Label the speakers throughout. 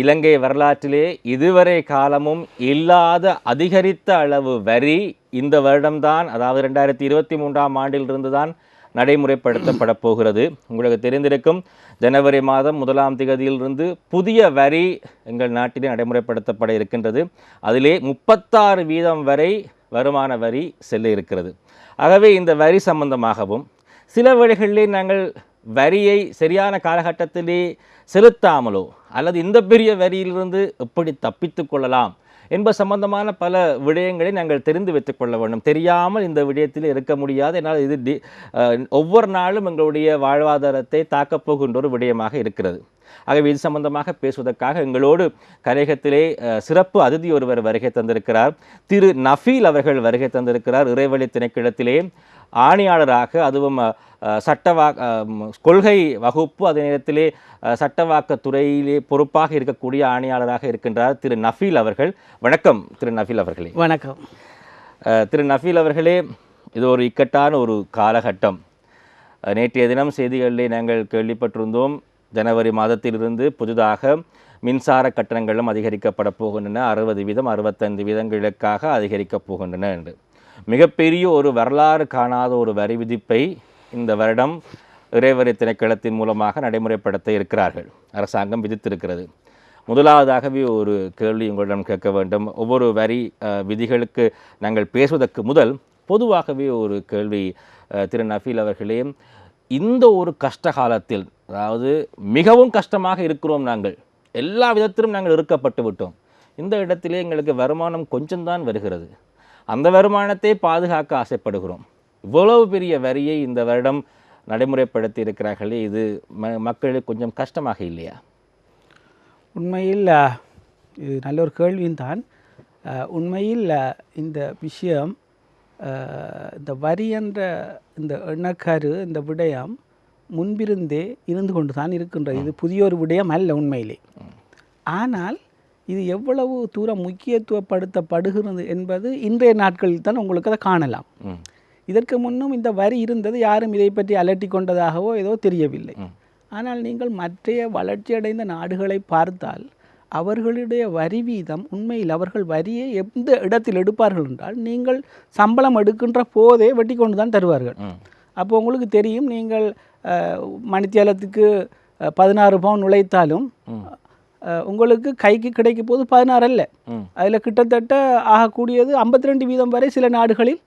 Speaker 1: இலங்கை வரலாற்றிலே இதுவரை காலமும் இல்லாத அதிகரித்த அளவு வரி இந்த வருடம்தான் அதாவது ரெண்டாயிரத்தி இருபத்தி மூன்றாம் ஆண்டிலிருந்து தான் நடைமுறைப்படுத்தப்பட போகிறது. உங்களுக்கு தெரிந்திருக்கும் ஜனவரி மாதம் முதலாம் திகதியிலிருந்து புதிய வரி எங்கள் நாட்டிலே நடைமுறைப்படுத்தப்பட இருக்கின்றது. அதிலே முப்பத்தாறு வீதம் வரை வருமான வரி செல்ல இருக்கிறது. ஆகவே இந்த வரி சம்பந்தமாகவும் சில வழிகளிலே நாங்கள் வரியை சரியான காலகட்டத்திலே செலுத்தாமலோ அல்லது இந்த பெரிய வரியிலிருந்து எப்படி தப்பித்து கொள்ளலாம் என்பது சம்பந்தமான பல விடயங்களை நாங்கள் தெரிந்து வைத்துக் கொள்ள வேண்டும். தெரியாமல் இந்த விடயத்தில் இருக்க முடியாது. என்னால் இது ஒவ்வொரு நாளும் எங்களுடைய வாழ்வாதாரத்தை தாக்கப்போகின்ற ஒரு விடயமாக இருக்கிறது. ஆகவே இது சம்பந்தமாக பேசுவதற்காக எங்களோடு கலையகத்திலே சிறப்பு அதிதி ஒருவர் வருகை தந்திருக்கிறார். திரு நஃபீல் அவர்கள் வருகை தந்திருக்கிறார் இறைவழி திணைக்களத்திலே. ஆணையாளராக அதுவும் சட்டவா கொள்கை வகுப்பு அதே நேரத்திலே துறையிலே பொறுப்பாக இருக்கக்கூடிய ஆணையாளராக இருக்கின்றார் திரு நஃபீல் அவர்கள். வணக்கம் திரு நஃபீல் அவர்களே.
Speaker 2: வணக்கம்.
Speaker 1: திரு நஃபீல் அவர்களே இது ஒரு இக்கட்டான ஒரு காலகட்டம். நேற்றைய தினம் செய்திகளிலே நாங்கள் கேள்விப்பட்டிருந்தோம். ஜனவரி மாதத்திலிருந்து புதிதாக மின்சார கட்டணங்களும் அதிகரிக்கப்பட போகின்றன. அறுபது வீதம் அறுபத்தைந்து வீதங்களுக்காக அதிகரிக்கப் போகின்றன என்று. மிகப்பெரிய ஒரு வரலாறு காணாத ஒரு வரி விதிப்பை இந்த வருடம் இறைவரி திணைக்களத்தின் மூலமாக நடைமுறைப்படுத்த இருக்கிறார்கள். அரசாங்கம் விதித்திருக்கிறது. முதலாவதாகவே ஒரு கேள்வி உங்களிடம் கேட்க வேண்டும். ஒவ்வொரு வரி விதிகளுக்கு நாங்கள் பேசுவதற்கு முதல் பொதுவாகவே ஒரு கேள்வி திரு நஃபீல் அவர்களே இந்த ஒரு கஷ்ட காலத்தில் அதாவது மிகவும் கஷ்டமாக இருக்கிறோம் நாங்கள். எல்லா விதத்திலும் நாங்கள் இருக்கப்பட்டு விட்டோம். இந்த இடத்திலே எங்களுக்கு வருமானம் கொஞ்சம்தான் வருகிறது. அந்த வருமானத்தை பாதுகாக்க ஆசைப்படுகிறோம். இவ்வளவு பெரிய வரியை இந்த வருடம் நடைமுறைப்படுத்தி இருக்கிறார்களே இது ம மக்களுக்கு கொஞ்சம் கஷ்டமாக இல்லையா?
Speaker 2: உண்மையில் இது நல்ல ஒரு கேள்வியும் தான் உண்மையில் இந்த விஷயம் இந்த வரி என்ற இந்த எண்ணக்கரு இந்த விடயம் முன்பிருந்தே இருந்து கொண்டு தான் இருக்கின்றது இது புதிய ஒரு விடயம் அல்ல உண்மையிலே. ஆனால் இது எவ்வளவு தூரம் முக்கியத்துவப்படுத்தப்படுகிறது என்பது இன்றைய நாட்களில் தான் உங்களுக்கு அதை காணலாம். இதற்கு முன்னும் இந்த வரி இருந்தது யாரும் இதை பற்றி அலட்டி கொண்டதாகவோ ஏதோ தெரியவில்லை. ஆனால் நீங்கள் மற்றைய வளர்ச்சியடைந்த நாடுகளை பார்த்தால் அவர்களுடைய வரி வீதம் உண்மையில் அவர்கள் வரியை எந்த இடத்தில் எடுப்பார்கள் என்றால் நீங்கள் சம்பளம் எடுக்கின்ற போதே வெட்டி கொண்டு தான் தருவார்கள். அப்போ உங்களுக்கு தெரியும் நீங்கள் மணித்தியாலத்துக்கு பதினாறு பவுன் உழைத்தாலும் உங்களுக்கு கைக்கு கிடைக்கும் போது பதினாறு அல்ல. அதில் கிட்டத்தட்ட ஆகக்கூடியது ஐம்பத்தி ரெண்டு வீதம் வரை சில நாடுகளில்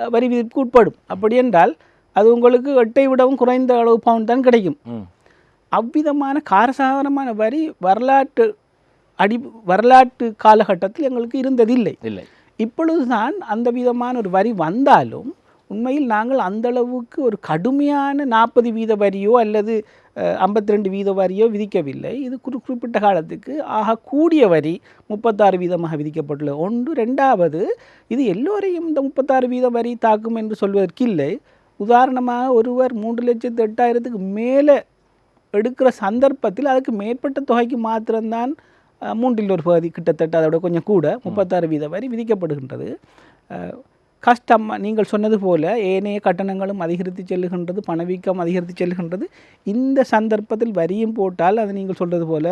Speaker 2: வரி விதிப்புக்கு உட்படும். அப்படி என்றால் அது உங்களுக்கு எட்டை விடவும் குறைந்த அளவு பவுன் தான் கிடைக்கும். அவ்விதமான காரசாரமான வரி வரலாற்று அடி வரலாற்று காலகட்டத்தில் எங்களுக்கு இருந்ததில்லை.
Speaker 1: இல்லை.
Speaker 2: இப்பொழுதுதான் அந்த விதமான ஒரு வரி வந்தாலும் உண்மையில் நாங்கள் அந்த அளவுக்கு ஒரு கடுமையான நாற்பது வீத வரியோ அல்லது ஐம்பத்தி ரெண்டு வீத வரியோ விதிக்கவில்லை. இது குறி குறிப்பிட்ட காலத்துக்கு. ஆக கூடிய வரி முப்பத்தாறு வீதமாக விதிக்கப்பட்டுள்ளது. ஒன்று. ரெண்டாவது இது எல்லோரையும் இந்த முப்பத்தாறு வீத வரி தாக்கும் என்று சொல்வதற்கு இல்லை உதாரணமாக ஒருவர் மூன்று லட்சத்து எட்டாயிரத்துக்கு மேலே எடுக்கிற சந்தர்ப்பத்தில் அதுக்கு மேற்பட்ட தொகைக்கு மாத்திரம்தான் மூன்றில் ஒரு பகுதி கிட்டத்தட்ட அதோட கொஞ்சம் கூட முப்பத்தாறு வீத வரி விதிக்கப்படுகின்றது. கஷ்டம் நீங்கள் சொன்னது போல ஏனைய கட்டணங்களும் அதிகரித்து செல்லுகின்றது பணவீக்கம் அதிகரித்து செல்லுகின்றது. இந்த சந்தர்ப்பத்தில் வரியும் போட்டால் அது நீங்கள் சொல்றது போல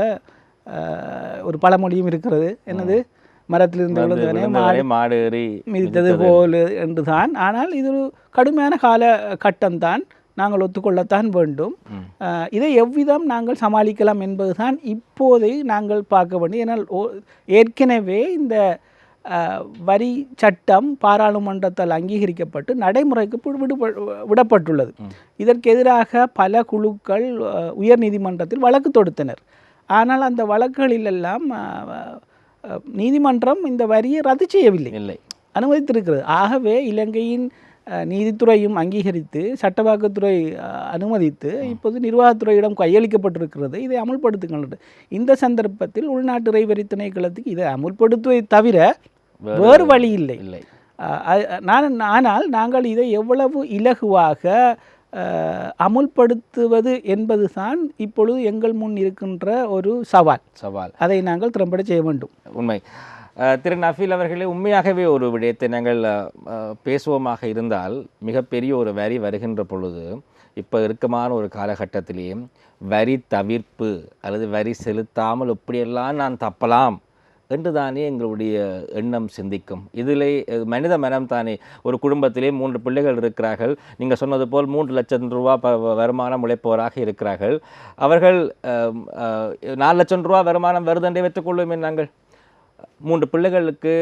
Speaker 2: ஒரு பழமொழியும் இருக்கிறது. என்னது? மரத்திலிருந்து விழுந்தவனே
Speaker 1: மாடு ஏறி
Speaker 2: மிதித்தது. போல் என்றுதான். ஆனால் இது ஒரு கடுமையான கால கட்டம்தான். நாங்கள் ஒத்துக்கொள்ளத்தான் வேண்டும். இதை எவ்விதம் நாங்கள் சமாளிக்கலாம் என்பதுதான் இப்போதை நாங்கள் பார்க்க வேண்டும். ஏனால் ஓ- ஏற்கனவே இந்த வரி சட்டம் பாராளுமன்றத்தால் அங்கீகரிக்கப்பட்டு நடைமுறைக்கு விடுப விடப்பட்டுள்ளது. இதற்கு எதிராக பல குழுக்கள் உயர் நீதிமன்றத்தில் வழக்கு தொடுத்தனர். ஆனால் அந்த வழக்குகளிலெல்லாம் நீதிமன்றம் இந்த வரியை ரத்து செய்யவில்லை.
Speaker 1: இல்லை.
Speaker 2: அனுமதித்திருக்கிறது. ஆகவே இலங்கையின் நீதித்துறையும் அங்கீகரித்து சட்டவாக்கத்துறை அனுமதித்து இப்போது நிர்வாகத்துறையிடம் கையளிக்கப்பட்டிருக்கிறது. இதை அமுல்படுத்துங்கள் இந்த சந்தர்ப்பத்தில் உள்நாட்டு இறைவரி திணைக்களத்துக்கு இதை அமுல்படுத்துவதை தவிர வேறு வழி இல்லை.
Speaker 1: இல்லை.
Speaker 2: நான் ஆனால் நாங்கள் இதை எவ்வளவு இலகுவாக அமுல்படுத்துவது என்பதுதான் இப்பொழுது எங்கள் முன் இருக்கின்ற ஒரு சவால்.
Speaker 1: சவால்.
Speaker 2: அதை நாங்கள் திறம்பட செய்ய வேண்டும்.
Speaker 1: உண்மை. திரு நஃபீல் அவர்களே உண்மையாகவே ஒரு விடயத்தை நாங்கள் பேசுவோமாக இருந்தால் மிகப்பெரிய ஒரு வரி வருகின்ற பொழுது இப்போ இருக்கமான ஒரு காலகட்டத்திலேயே வரி தவிர்ப்பு அல்லது வரி செலுத்தாமல் இப்படியெல்லாம் நான் தப்பலாம் என்று தானே எங்களுடைய எண்ணம் சிந்திக்கும். இதிலே மனித மனம் தானே. ஒரு குடும்பத்திலே மூன்று பிள்ளைகள் இருக்கிறார்கள். நீங்கள் சொன்னது போல் மூன்று லட்சம் ரூபா ப வருமானம் உழைப்பவராக இருக்கிறார்கள். அவர்கள் நாலு லட்சம் ரூபா வருமானம் வருதென்றே வைத்துக்கொள்வோமே நாங்கள். மூன்று பிள்ளைகளுக்கு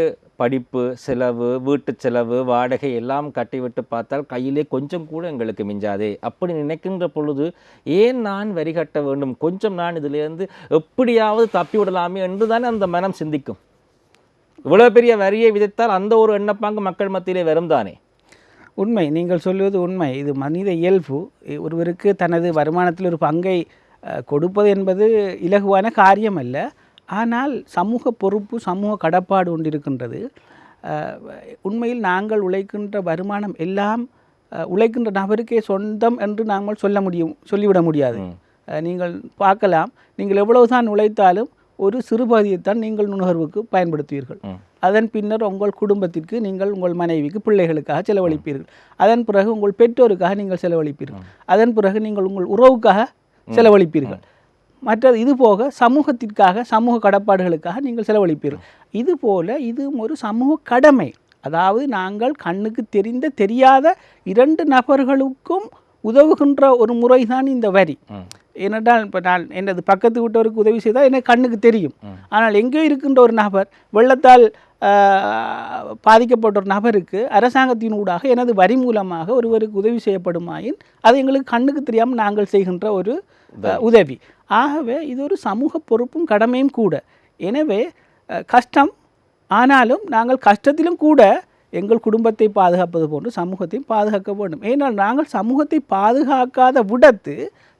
Speaker 1: படிப்பு செலவு வீட்டு செலவு வாடகை எல்லாம் கட்டிவிட்டு பார்த்தால் கையிலே கொஞ்சம் கூட எங்களுக்கு மிஞ்சாதே. அப்படி நினைக்கின்ற பொழுது ஏன் நான் வரி கட்ட வேண்டும்? கொஞ்சம் நான் இதிலிருந்து எப்படியாவது தப்பி விடலாமே என்று தானே அந்த மனம் சிந்திக்கும். இவ்வளோ பெரிய வரியை விதித்தால் அந்த ஒரு எண்ணப்பாங்கு மக்கள் மத்தியிலே வரும் தானே?
Speaker 2: உண்மை. நீங்கள் சொல்வது உண்மை. இது மனித இயல்பு. ஒருவருக்கு தனது வருமானத்தில் ஒரு பங்கை கொடுப்பது என்பது இலகுவான காரியம் அல்ல ஆனால் சமூக பொறுப்பு சமூக கடப்பாடு ஒன்று இருக்கின்றது. அஹ், உண்மையில் நாங்கள் உழைக்கின்ற வருமானம் எல்லாம் உழைக்கின்ற நபருக்கே சொந்தம் என்று நாங்கள் சொல்ல முடியும் சொல்லிவிட முடியாது. நீங்கள் பார்க்கலாம் நீங்கள் எவ்வளவுதான் உழைத்தாலும் ஒரு சிறுபகுதியைத்தான் நீங்கள் நுகர்வுக்கு பயன்படுத்துவீர்கள். அதன் பின்னர் உங்கள் குடும்பத்திற்கு நீங்கள் உங்கள் மனைவிக்கு பிள்ளைகளுக்காக செலவழிப்பீர்கள். அதன் பிறகு உங்கள் பெற்றோருக்காக நீங்கள் செலவழிப்பீர்கள். அதன் பிறகு நீங்கள் உங்கள் உறவுக்காக செலவழிப்பீர்கள். மற்றது இது போக சமூகத்திற்காக சமூக கடப்பாடுகளுக்காக நீங்கள் செலவழிப்பீர்கள். இது போல இது ஒரு சமூக கடமை. அதாவது நாங்கள் கண்ணுக்கு தெரிந்த தெரியாத இரண்டு நபர்களுக்கும் உதவுகின்ற ஒரு முறைதான் இந்த வரி. ஏனென்றால் இப்போ நான் எனது பக்கத்து வீட்டவருக்கு உதவி செய்தால் எனக்கு கண்ணுக்கு தெரியும். ஆனால் எங்கேயோ இருக்கின்ற ஒரு நபர் வெள்ளத்தால் பாதிக்கப்பட்ட ஒரு நபருக்கு அரசாங்கத்தின் ஊடாக எனது வரி மூலமாக ஒருவருக்கு உதவி செய்யப்படுமாயின் அது எங்களுக்கு கண்ணுக்கு தெரியாமல் நாங்கள் செய்கின்ற ஒரு உதவி. ஆகவே இது ஒரு சமூக பொறுப்பும் கடமையும் கூட. எனவே கஷ்டம் ஆனாலும் நாங்கள் கஷ்டத்திலும் கூட எங்கள் குடும்பத்தை பாதுகாப்பது போன்று சமூகத்தையும் பாதுகாக்க வேண்டும். ஏனால் நாங்கள் சமூகத்தை பாதுகாக்காத விடத்து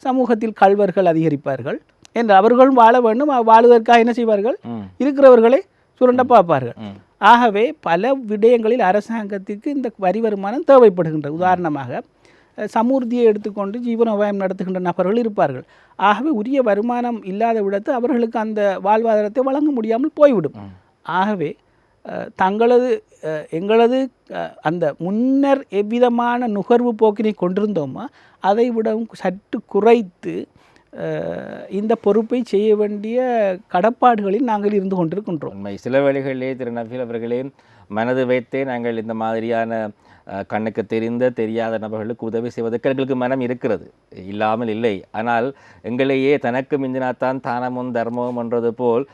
Speaker 2: சமூகத்தில் கள்வர்கள் அதிகரிப்பார்கள். என்று அவர்களும் வாழ வேண்டும் வாழுவதற்காக என்ன செய்வார்கள். இருக்கிறவர்களை சுரண்ட பார்ப்பார்கள். ஆகவே பல விடயங்களில் அரசாங்கத்திற்கு இந்த வரி வருமானம் தேவைப்படுகின்றது. உதாரணமாக சமூர்த்தியை எடுத்துக்கொண்டு ஜீவனோபாயம் நடத்துகின்ற நபர்கள் இருப்பார்கள். ஆகவே உரிய வருமானம் இல்லாத விடத்து அவர்களுக்கு அந்த வாழ்வாதாரத்தை வழங்க முடியாமல் போய்விடும். ஆகவே தங்களது எங்களது அந்த முன்னர் எவ்விதமான நுகர்வு போக்கினை கொண்டிருந்தோமோ அதை விடவும் சற்று குறைத்து இந்த பொறுப்பை செய்ய வேண்டிய கடப்பாடுகளில் நாங்கள் இருந்து கொண்டிருக்கின்றோம்.
Speaker 1: உண்மை. சில வேளைகளிலே திரு நபீல் அவர்களே மனது வைத்தே நாங்கள் இந்த மாதிரியான கண்ணுக்கு தெரிந்த தெரியாத நபர்களுக்கு உதவி செய்வதற்கு எங்களுக்கு மனம் இருக்கிறது. இல்லாமல் இல்லை. ஆனால் எங்களையே தனக்கு மிஞ்சினாத்தான் தானமும் தர்மமும் என்றது போல்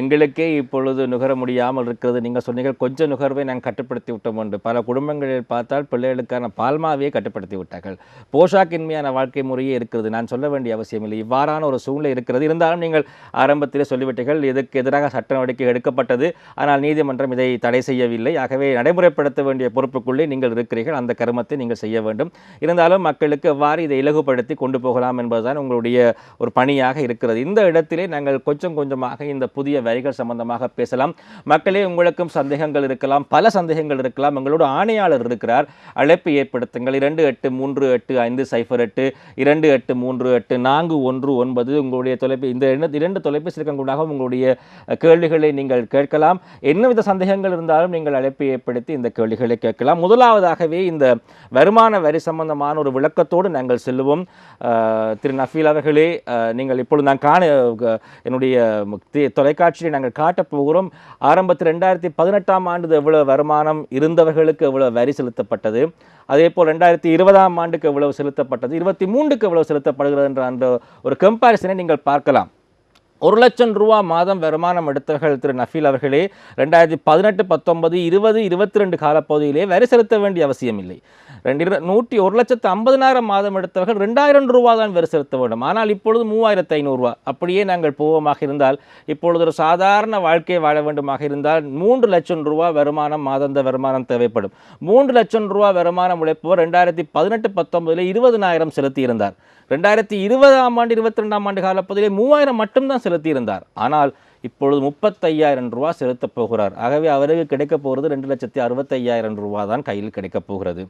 Speaker 1: எங்களுக்கே இப்பொழுது நுகர முடியாமல் இருக்கிறது. நீங்கள் சொன்னீங்க கொஞ்சம் நுகர்வை நாங்கள் கட்டுப்படுத்தி விட்டோம் என்று. பல குடும்பங்களில் பார்த்தால் பிள்ளைகளுக்கான பால்மாவையே கட்டுப்படுத்தி விட்டார்கள். போஷாக்கின்மையான வாழ்க்கை முறையே இருக்கிறது. நான் சொல்ல வேண்டிய அவசியம் இல்லை. இவ்வாறான ஒரு சூழ்நிலை இருக்கிறது. இருந்தாலும் நீங்கள் ஆரம்பத்திலே சொல்லிவிட்டீர்கள் இதற்கு எதிராக சட்ட நடவடிக்கை எடுக்கப்பட்டது. ஆனால் நீதிமன்றம் இதை தடை செய்யவில்லை. ஆகவே நடைமுறைப்படுத்த வேண்டிய பொறுப்புக்குள்ளே நீங்கள் இருக்கிறீர்கள். அந்த கருமத்தை நீங்கள் செய்ய வேண்டும். இருந்தாலும் மக்களுக்கு எவ்வாறு இதை இலகுபடுத்தி கொண்டு போகலாம் என்பதுதான் உங்களுடைய ஒரு பணியாக இருக்கிறது. இந்த இடத்திலே நாங்கள் கொஞ்சம் கொஞ்சமாக இந்த புதிய வரிகள் சம்பந்தமாக பேசலாம். மக்களே உங்களுக்கும் சந்தேகங்கள் இருக்கலாம். பல சந்தேகங்கள் இருக்கலாம். எங்களோட ஆணையாளர் இருக்கிறார். அழைப்பு ஏற்படுத்துங்கள். இரண்டு எட்டு மூன்று எட்டு ஐந்து சைஃபர் எட்டு இரண்டு எட்டு மூன்று எட்டு நான்கு ஒன்று ஒன்பது. உங்களுடைய தொலைபே இந்த இரண்டு தொலைபேசி இலக்கங்களாக உங்களுடைய கேள்விகளை நீங்கள் கேட்கலாம். என்னவித சந்தேகங்கள் இருந்தாலும் நீங்கள் அழைப்பு ஏற்படுத்தி இந்த கேள்விகளை கேட்கலாம். முதலாவதாகவே இந்த வருமான வரி சம்பந்தமான ஒரு விளக்கத்தோடு நாங்கள் செல்லுவோம். திரு நஃபீல் அவர்களே நீங்கள் இப்பொழுது நான் காண என்னுடைய தொலைக்காட்சியில் தொலைக்காட்சியை நாங்கள் காட்டப் போகிறோம் ஆரம்பத்தில் ரெண்டாயிரத்தி பதினெட்டாம் ஆண்டு எவ்வளவு வருமானம் இருந்தவர்களுக்கு எவ்வளவு வரி செலுத்தப்பட்டது? அதே போல் ரெண்டாயிரத்தி இருபதாம் ஆண்டுக்கு எவ்வளவு செலுத்தப்பட்டது? இருபத்தி மூன்றுக்கு எவ்வளவு செலுத்தப்படுகிறது என்ற அந்த ஒரு கம்பாரிசனை நீங்கள் பார்க்கலாம். ஒரு லட்சம் ரூபா மாதம் வருமானம் எடுத்தவர்கள் திரு நஃபீல் அவர்களே ரெண்டாயிரத்தி பதினெட்டு பத்தொன்பது இருபது இருபத்தி ரெண்டு காலப்பகுதியிலே வரி செலுத்த வேண்டிய அவசியம் இல்லை. ரெண்டு நூற்றி ஒரு லட்சத்து ஐம்பதினாயிரம் மாதம் எடுத்தவர்கள் ரெண்டாயிரம் ரூபா தான் வரி செலுத்த வேண்டும். ஆனால் இப்பொழுது மூவாயிரத்து ஐநூறுரூவா அப்படியே நாங்கள் போவோமாக இருந்தால் இப்பொழுது ஒரு சாதாரண வாழ்க்கை வாழ வேண்டுமாக இருந்தால் மூன்று லட்சம் ரூபா வருமானம் மாதந்த வருமானம் தேவைப்படும். மூன்று லட்சம் ரூபா வருமானம் உழைப்பவர் ரெண்டாயிரத்தி பதினெட்டு பத்தொன்பதில் இருபதினாயிரம் செலுத்தியிருந்தார் ரெண்டாயிரத்தி இருபதாம் ஆண்டு இருபத்தி ரெண்டாம் ஆண்டு காலப்பகுதியிலே மூவாயிரம் மட்டும்தான் செலுத்தியிருந்தார். ஆனால் இப்பொழுது முப்பத்தையாயிரம் ரூபா செலுத்தப் போகிறார். ஆகவே அவருக்கு கிடைக்கப் போகிறது ரெண்டு லட்சத்தி அறுபத்தையாயிரம் ரூபா தான் கையில் கிடைக்கப் போகிறது.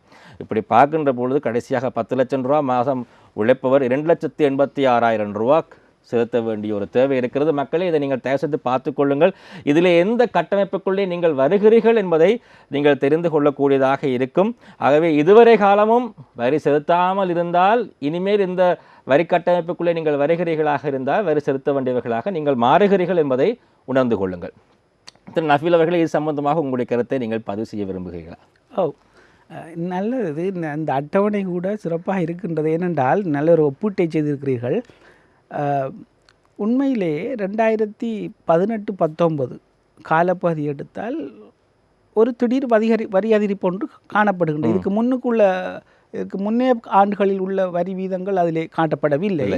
Speaker 1: இப்படி பார்க்கின்ற பொழுது கடைசியாக பத்து லட்சம் ரூபா மாதம் உழைப்பவர் இரண்டு லட்சத்தி எண்பத்தி ஆறாயிரம் ரூபா செலுத்த வேண்டிய ஒரு தேவை இருக்கிறது. மக்களே இதை நீங்கள் தயவு பார்த்துக்கொள்ளுங்கள் இதில் எந்த கட்டமைப்புக்குள்ளே நீங்கள் வருகிறீர்கள் என்பதை நீங்கள் தெரிந்து கொள்ளக்கூடியதாக இருக்கும். ஆகவே இதுவரை காலமும் வரி செலுத்தாமல் இருந்தால் இனிமேல் இந்த வரி கட்டமைப்புக்குள்ளே நீங்கள் வருகிறீர்களாக இருந்தால் வரி செலுத்த வேண்டியவர்களாக நீங்கள் மாறுகிறீர்கள் என்பதை உணர்ந்து கொள்ளுங்கள். திரு நஃபீல் அவர்களே இது சம்பந்தமாக உங்களுடைய கருத்தை நீங்கள் பதிவு செய்ய விரும்புகிறீர்களா?
Speaker 2: ஓ நல்லது. இந்த- இந்த அட்டவணை கூட சிறப்பாக இருக்கின்றது. ஏனென்றால் நல்ல ஒரு ஒப்பீட்டை செய்திருக்கிறீர்கள். உண்மையிலே ரெண்டாயிரத்தி பதினெட்டு பத்தொன்பது காலப்பகுதி எடுத்தால் ஒரு திடீர் வரிகரி வரி அதிகரிப்பு ஒன்று காணப்படுகின்றது இதுக்கு முன்னுக்குள்ள இதுக்கு முன்னே ஆண்டுகளில் உள்ள வரி வீதங்கள் அதிலே காட்டப்படவில்லை.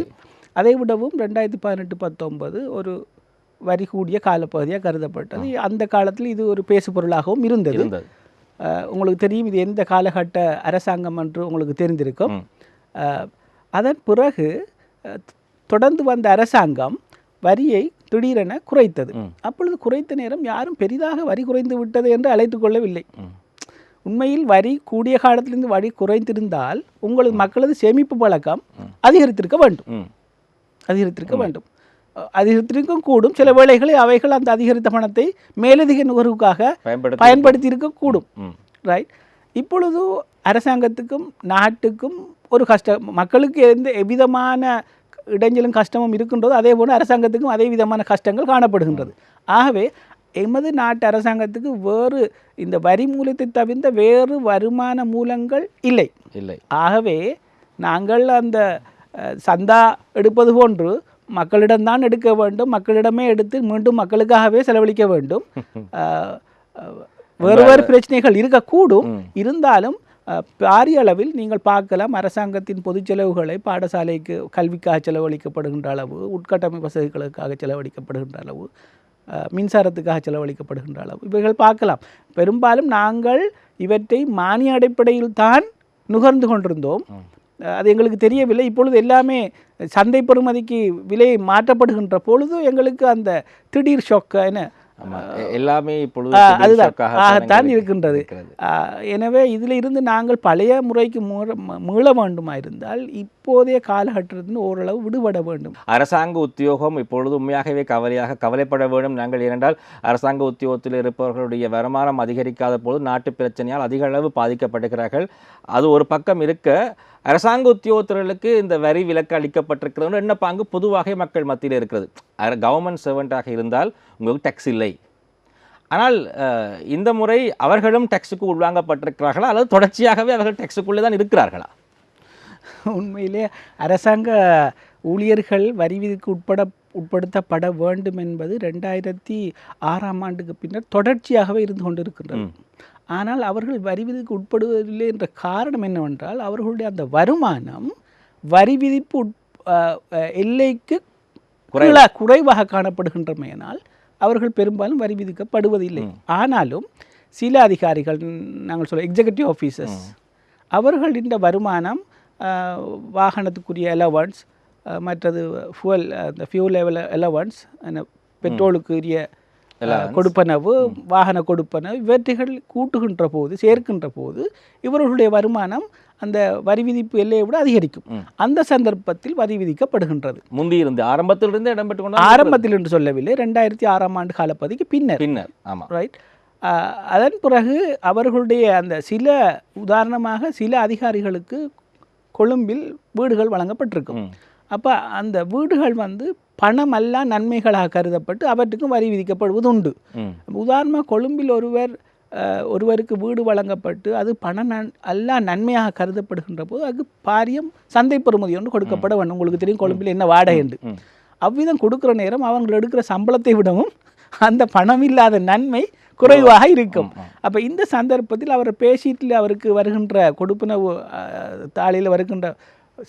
Speaker 2: அதை விடவும் ரெண்டாயிரத்தி பதினெட்டு பத்தொன்பது ஒரு வரி கூடிய காலப்பகுதியாக கருதப்பட்டது. அந்த காலத்தில் இது ஒரு பேசுபொருளாகவும் இருந்தது. உங்களுக்கு தெரியும் இது எந்த காலகட்ட அரசாங்கம் என்று உங்களுக்கு தெரிந்திருக்கும். அதன் பிறகு தொடர்ந்து வந்த அரசாங்கம் வரியை திடீரென குறைத்தது. அப்பொழுது குறைத்த நேரம் யாரும் பெரிதாக வரி குறைந்து விட்டது என்று அழைத்துக் கொள்ளவில்லை. உண்மையில் வரி கூடிய காலத்திலிருந்து வரி குறைந்திருந்தால் உங்களது மக்களது சேமிப்பு பழக்கம் அதிகரித்திருக்க வேண்டும். அதிகரித்திருக்க வேண்டும். அதிகரித்திருக்கும் கூடும் சில வேளைகளில் அவைகள் அந்த அதிகரித்த பணத்தை மேலதிக நுகர்வுக்காக
Speaker 1: பயன்படுத்த
Speaker 2: இருக்கக்கூடும் ரைட் இப்பொழுது அரசாங்கத்துக்கும் நாட்டுக்கும் ஒரு கஷ்டம் மக்களுக்கு எந்த எவ்விதமான இடைஞ்சலும் கஷ்டமும் இருக்கின்றதோ. அதே போல அரசாங்கத்துக்கும் அதே விதமான கஷ்டங்கள் காணப்படுகின்றது. ஆகவே எமது நாட்டு அரசாங்கத்துக்கு வேறு இந்த வரி மூலத்தை தவிர்த்த வேறு வருமான மூலங்கள் இல்லை.
Speaker 1: இல்லை.
Speaker 2: ஆகவே நாங்கள் அந்த சந்தா எடுப்பது போன்று மக்களிடம்தான் எடுக்க வேண்டும். மக்களிடமே எடுத்து மீண்டும் மக்களுக்காகவே செலவழிக்க வேண்டும். வேறு வேறு பிரச்சனைகள் இருக்கக்கூடும். இருந்தாலும் பாரிய அளவில் நீங்கள் பார்க்கலாம் அரசாங்கத்தின் பொது செலவுகளை பாடசாலைக்கு கல்விக்காக செலவழிக்கப்படுகின்ற அளவு உட்கட்டமைப்பு வசதிகளுக்காக செலவழிக்கப்படுகின்ற அளவு மின்சாரத்துக்காக செலவழிக்கப்படுகின்ற அளவு இவைகள் பார்க்கலாம். பெரும்பாலும் நாங்கள் இவற்றை மானிய அடிப்படையில் தான் நுகர்ந்து கொண்டிருந்தோம். அது எங்களுக்கு தெரியவில்லை. இப்பொழுது எல்லாமே சந்தை பெறுமதிக்கு விலை மாற்றப்படுகின்ற பொழுது எங்களுக்கு அந்த திடீர் ஷொக்க என்ன
Speaker 1: எல்லாமே இப்பொழுது
Speaker 2: ஆகத்தான் இருக்கின்றது. எனவே இதில் இருந்து நாங்கள் பழைய முறைக்கு மீள வேண்டுமா இருந்தால் இப்போதைய காலகட்டத்திலிருந்து ஓரளவு விடுபட வேண்டும்.
Speaker 1: அரசாங்க உத்தியோகம் இப்பொழுது உண்மையாகவே கவலையாக கவலைப்பட வேண்டும் நாங்கள் ஏனென்றால் அரசாங்க உத்தியோகத்தில் இருப்பவர்களுடைய வருமானம் அதிகரிக்காத போது நாட்டு பிரச்சனையால் அதிக அளவு பாதிக்கப்படுகிறார்கள் அது ஒரு பக்கம் இருக்க அரசாங்க உத்தியோகத்தர்களுக்கு இந்த வரி விலக்கு அளிக்கப்பட்டிருக்கிறது என்ன பாங்கு? பொதுவாக மக்கள் மத்தியில் இருக்கிறது. கவர்மெண்ட் சர்வெண்ட்டாக இருந்தால் உங்களுக்கு டேக்ஸ் இல்லை. ஆனால் இந்த முறை அவர்களும் டேக்ஸுக்கு உள்வாங்கப்பட்டிருக்கிறார்களா அல்லது தொடர்ச்சியாகவே அவர்கள் டேக்ஸுக்குள்ளே தான் இருக்கிறார்களா?
Speaker 2: உண்மையிலே அரசாங்க ஊழியர்கள் வரி விதிக்கு உட்பட உட்படுத்தப்பட வேண்டும் என்பது ரெண்டாயிரத்தி ஆறாம் ஆண்டுக்கு பின்னர் தொடர்ச்சியாகவே இருந்து கொண்டிருக்கின்றது. ஆனால் அவர்கள் வரி விதிக்கு உட்படுவதில்லை என்ற காரணம் என்னவென்றால் அவர்களுடைய அந்த வருமானம் வரி விதிப்பு உட் எல்லைக்கு குறைவாக காணப்படுகின்றமையினால் அவர்கள் பெரும்பாலும் வரி விதிக்கப்படுவதில்லை ஆனாலும் சில அதிகாரிகள் நாங்கள் சொல்ல எக்ஸிகூட்டிவ் ஆஃபீஸர்ஸ் அவர்கள் இந்த வருமானம் வாகனத்துக்குரிய அலவன்ஸ் மற்றது ஃபுவல் அந்த ஃபியூல் லெவல் அலவன்ஸ் பெட்ரோலுக்குரிய கொடுப்பனவு வாகன கொடுப்பனவு இவற்றைகள் கூட்டுகின்ற போது சேர்க்கின்ற போது இவர்களுடைய வருமானம் அந்த வரி விதிப்பு எல்லையை விட அதிகரிக்கும். அந்த சந்தர்ப்பத்தில் வரி விதிக்கப்படுகின்றது.
Speaker 1: முந்தி இருந்து ஆரம்பத்திலிருந்து இடம்பெற்று
Speaker 2: ஆரம்பத்தில் என்று சொல்லவில்லை ரெண்டாயிரத்தி ஆறாம் ஆண்டு காலப்பகுதிக்கு பின்னர்.
Speaker 1: பின்னர் ஆமா.
Speaker 2: ரைட் அதன் பிறகு அவர்களுடைய அந்த சில உதாரணமாக சில அதிகாரிகளுக்கு கொழும்பில் வீடுகள் வழங்கப்பட்டிருக்கும். அப்போ அந்த வீடுகள் வந்து பணமல்லா நன்மைகளாக கருதப்பட்டு அவற்றுக்கும் வரி விதிக்கப்படுவது உண்டு உதாரணமாக கொழும்பில் ஒருவர் ஒருவருக்கு வீடு வழங்கப்பட்டு அது பண நன் அல்லா நன்மையாக கருதப்படுகின்ற போது அதுக்கு பாரியம் சந்தை பெறுமதி ஒன்று கொடுக்கப்பட வேண்டும். உங்களுக்கு தெரியும் கொழும்பில் என்ன வாடகை என்று. அவ்விதம் கொடுக்குற நேரம் அவங்க எடுக்கிற சம்பளத்தை விடவும் அந்த பணம் இல்லாத நன்மை குறைவாக இருக்கும். அப்போ இந்த சந்தர்ப்பத்தில் அவர் பேசிட்டில் அவருக்கு வருகின்ற கொடுப்பனவு தாளில் வருகின்ற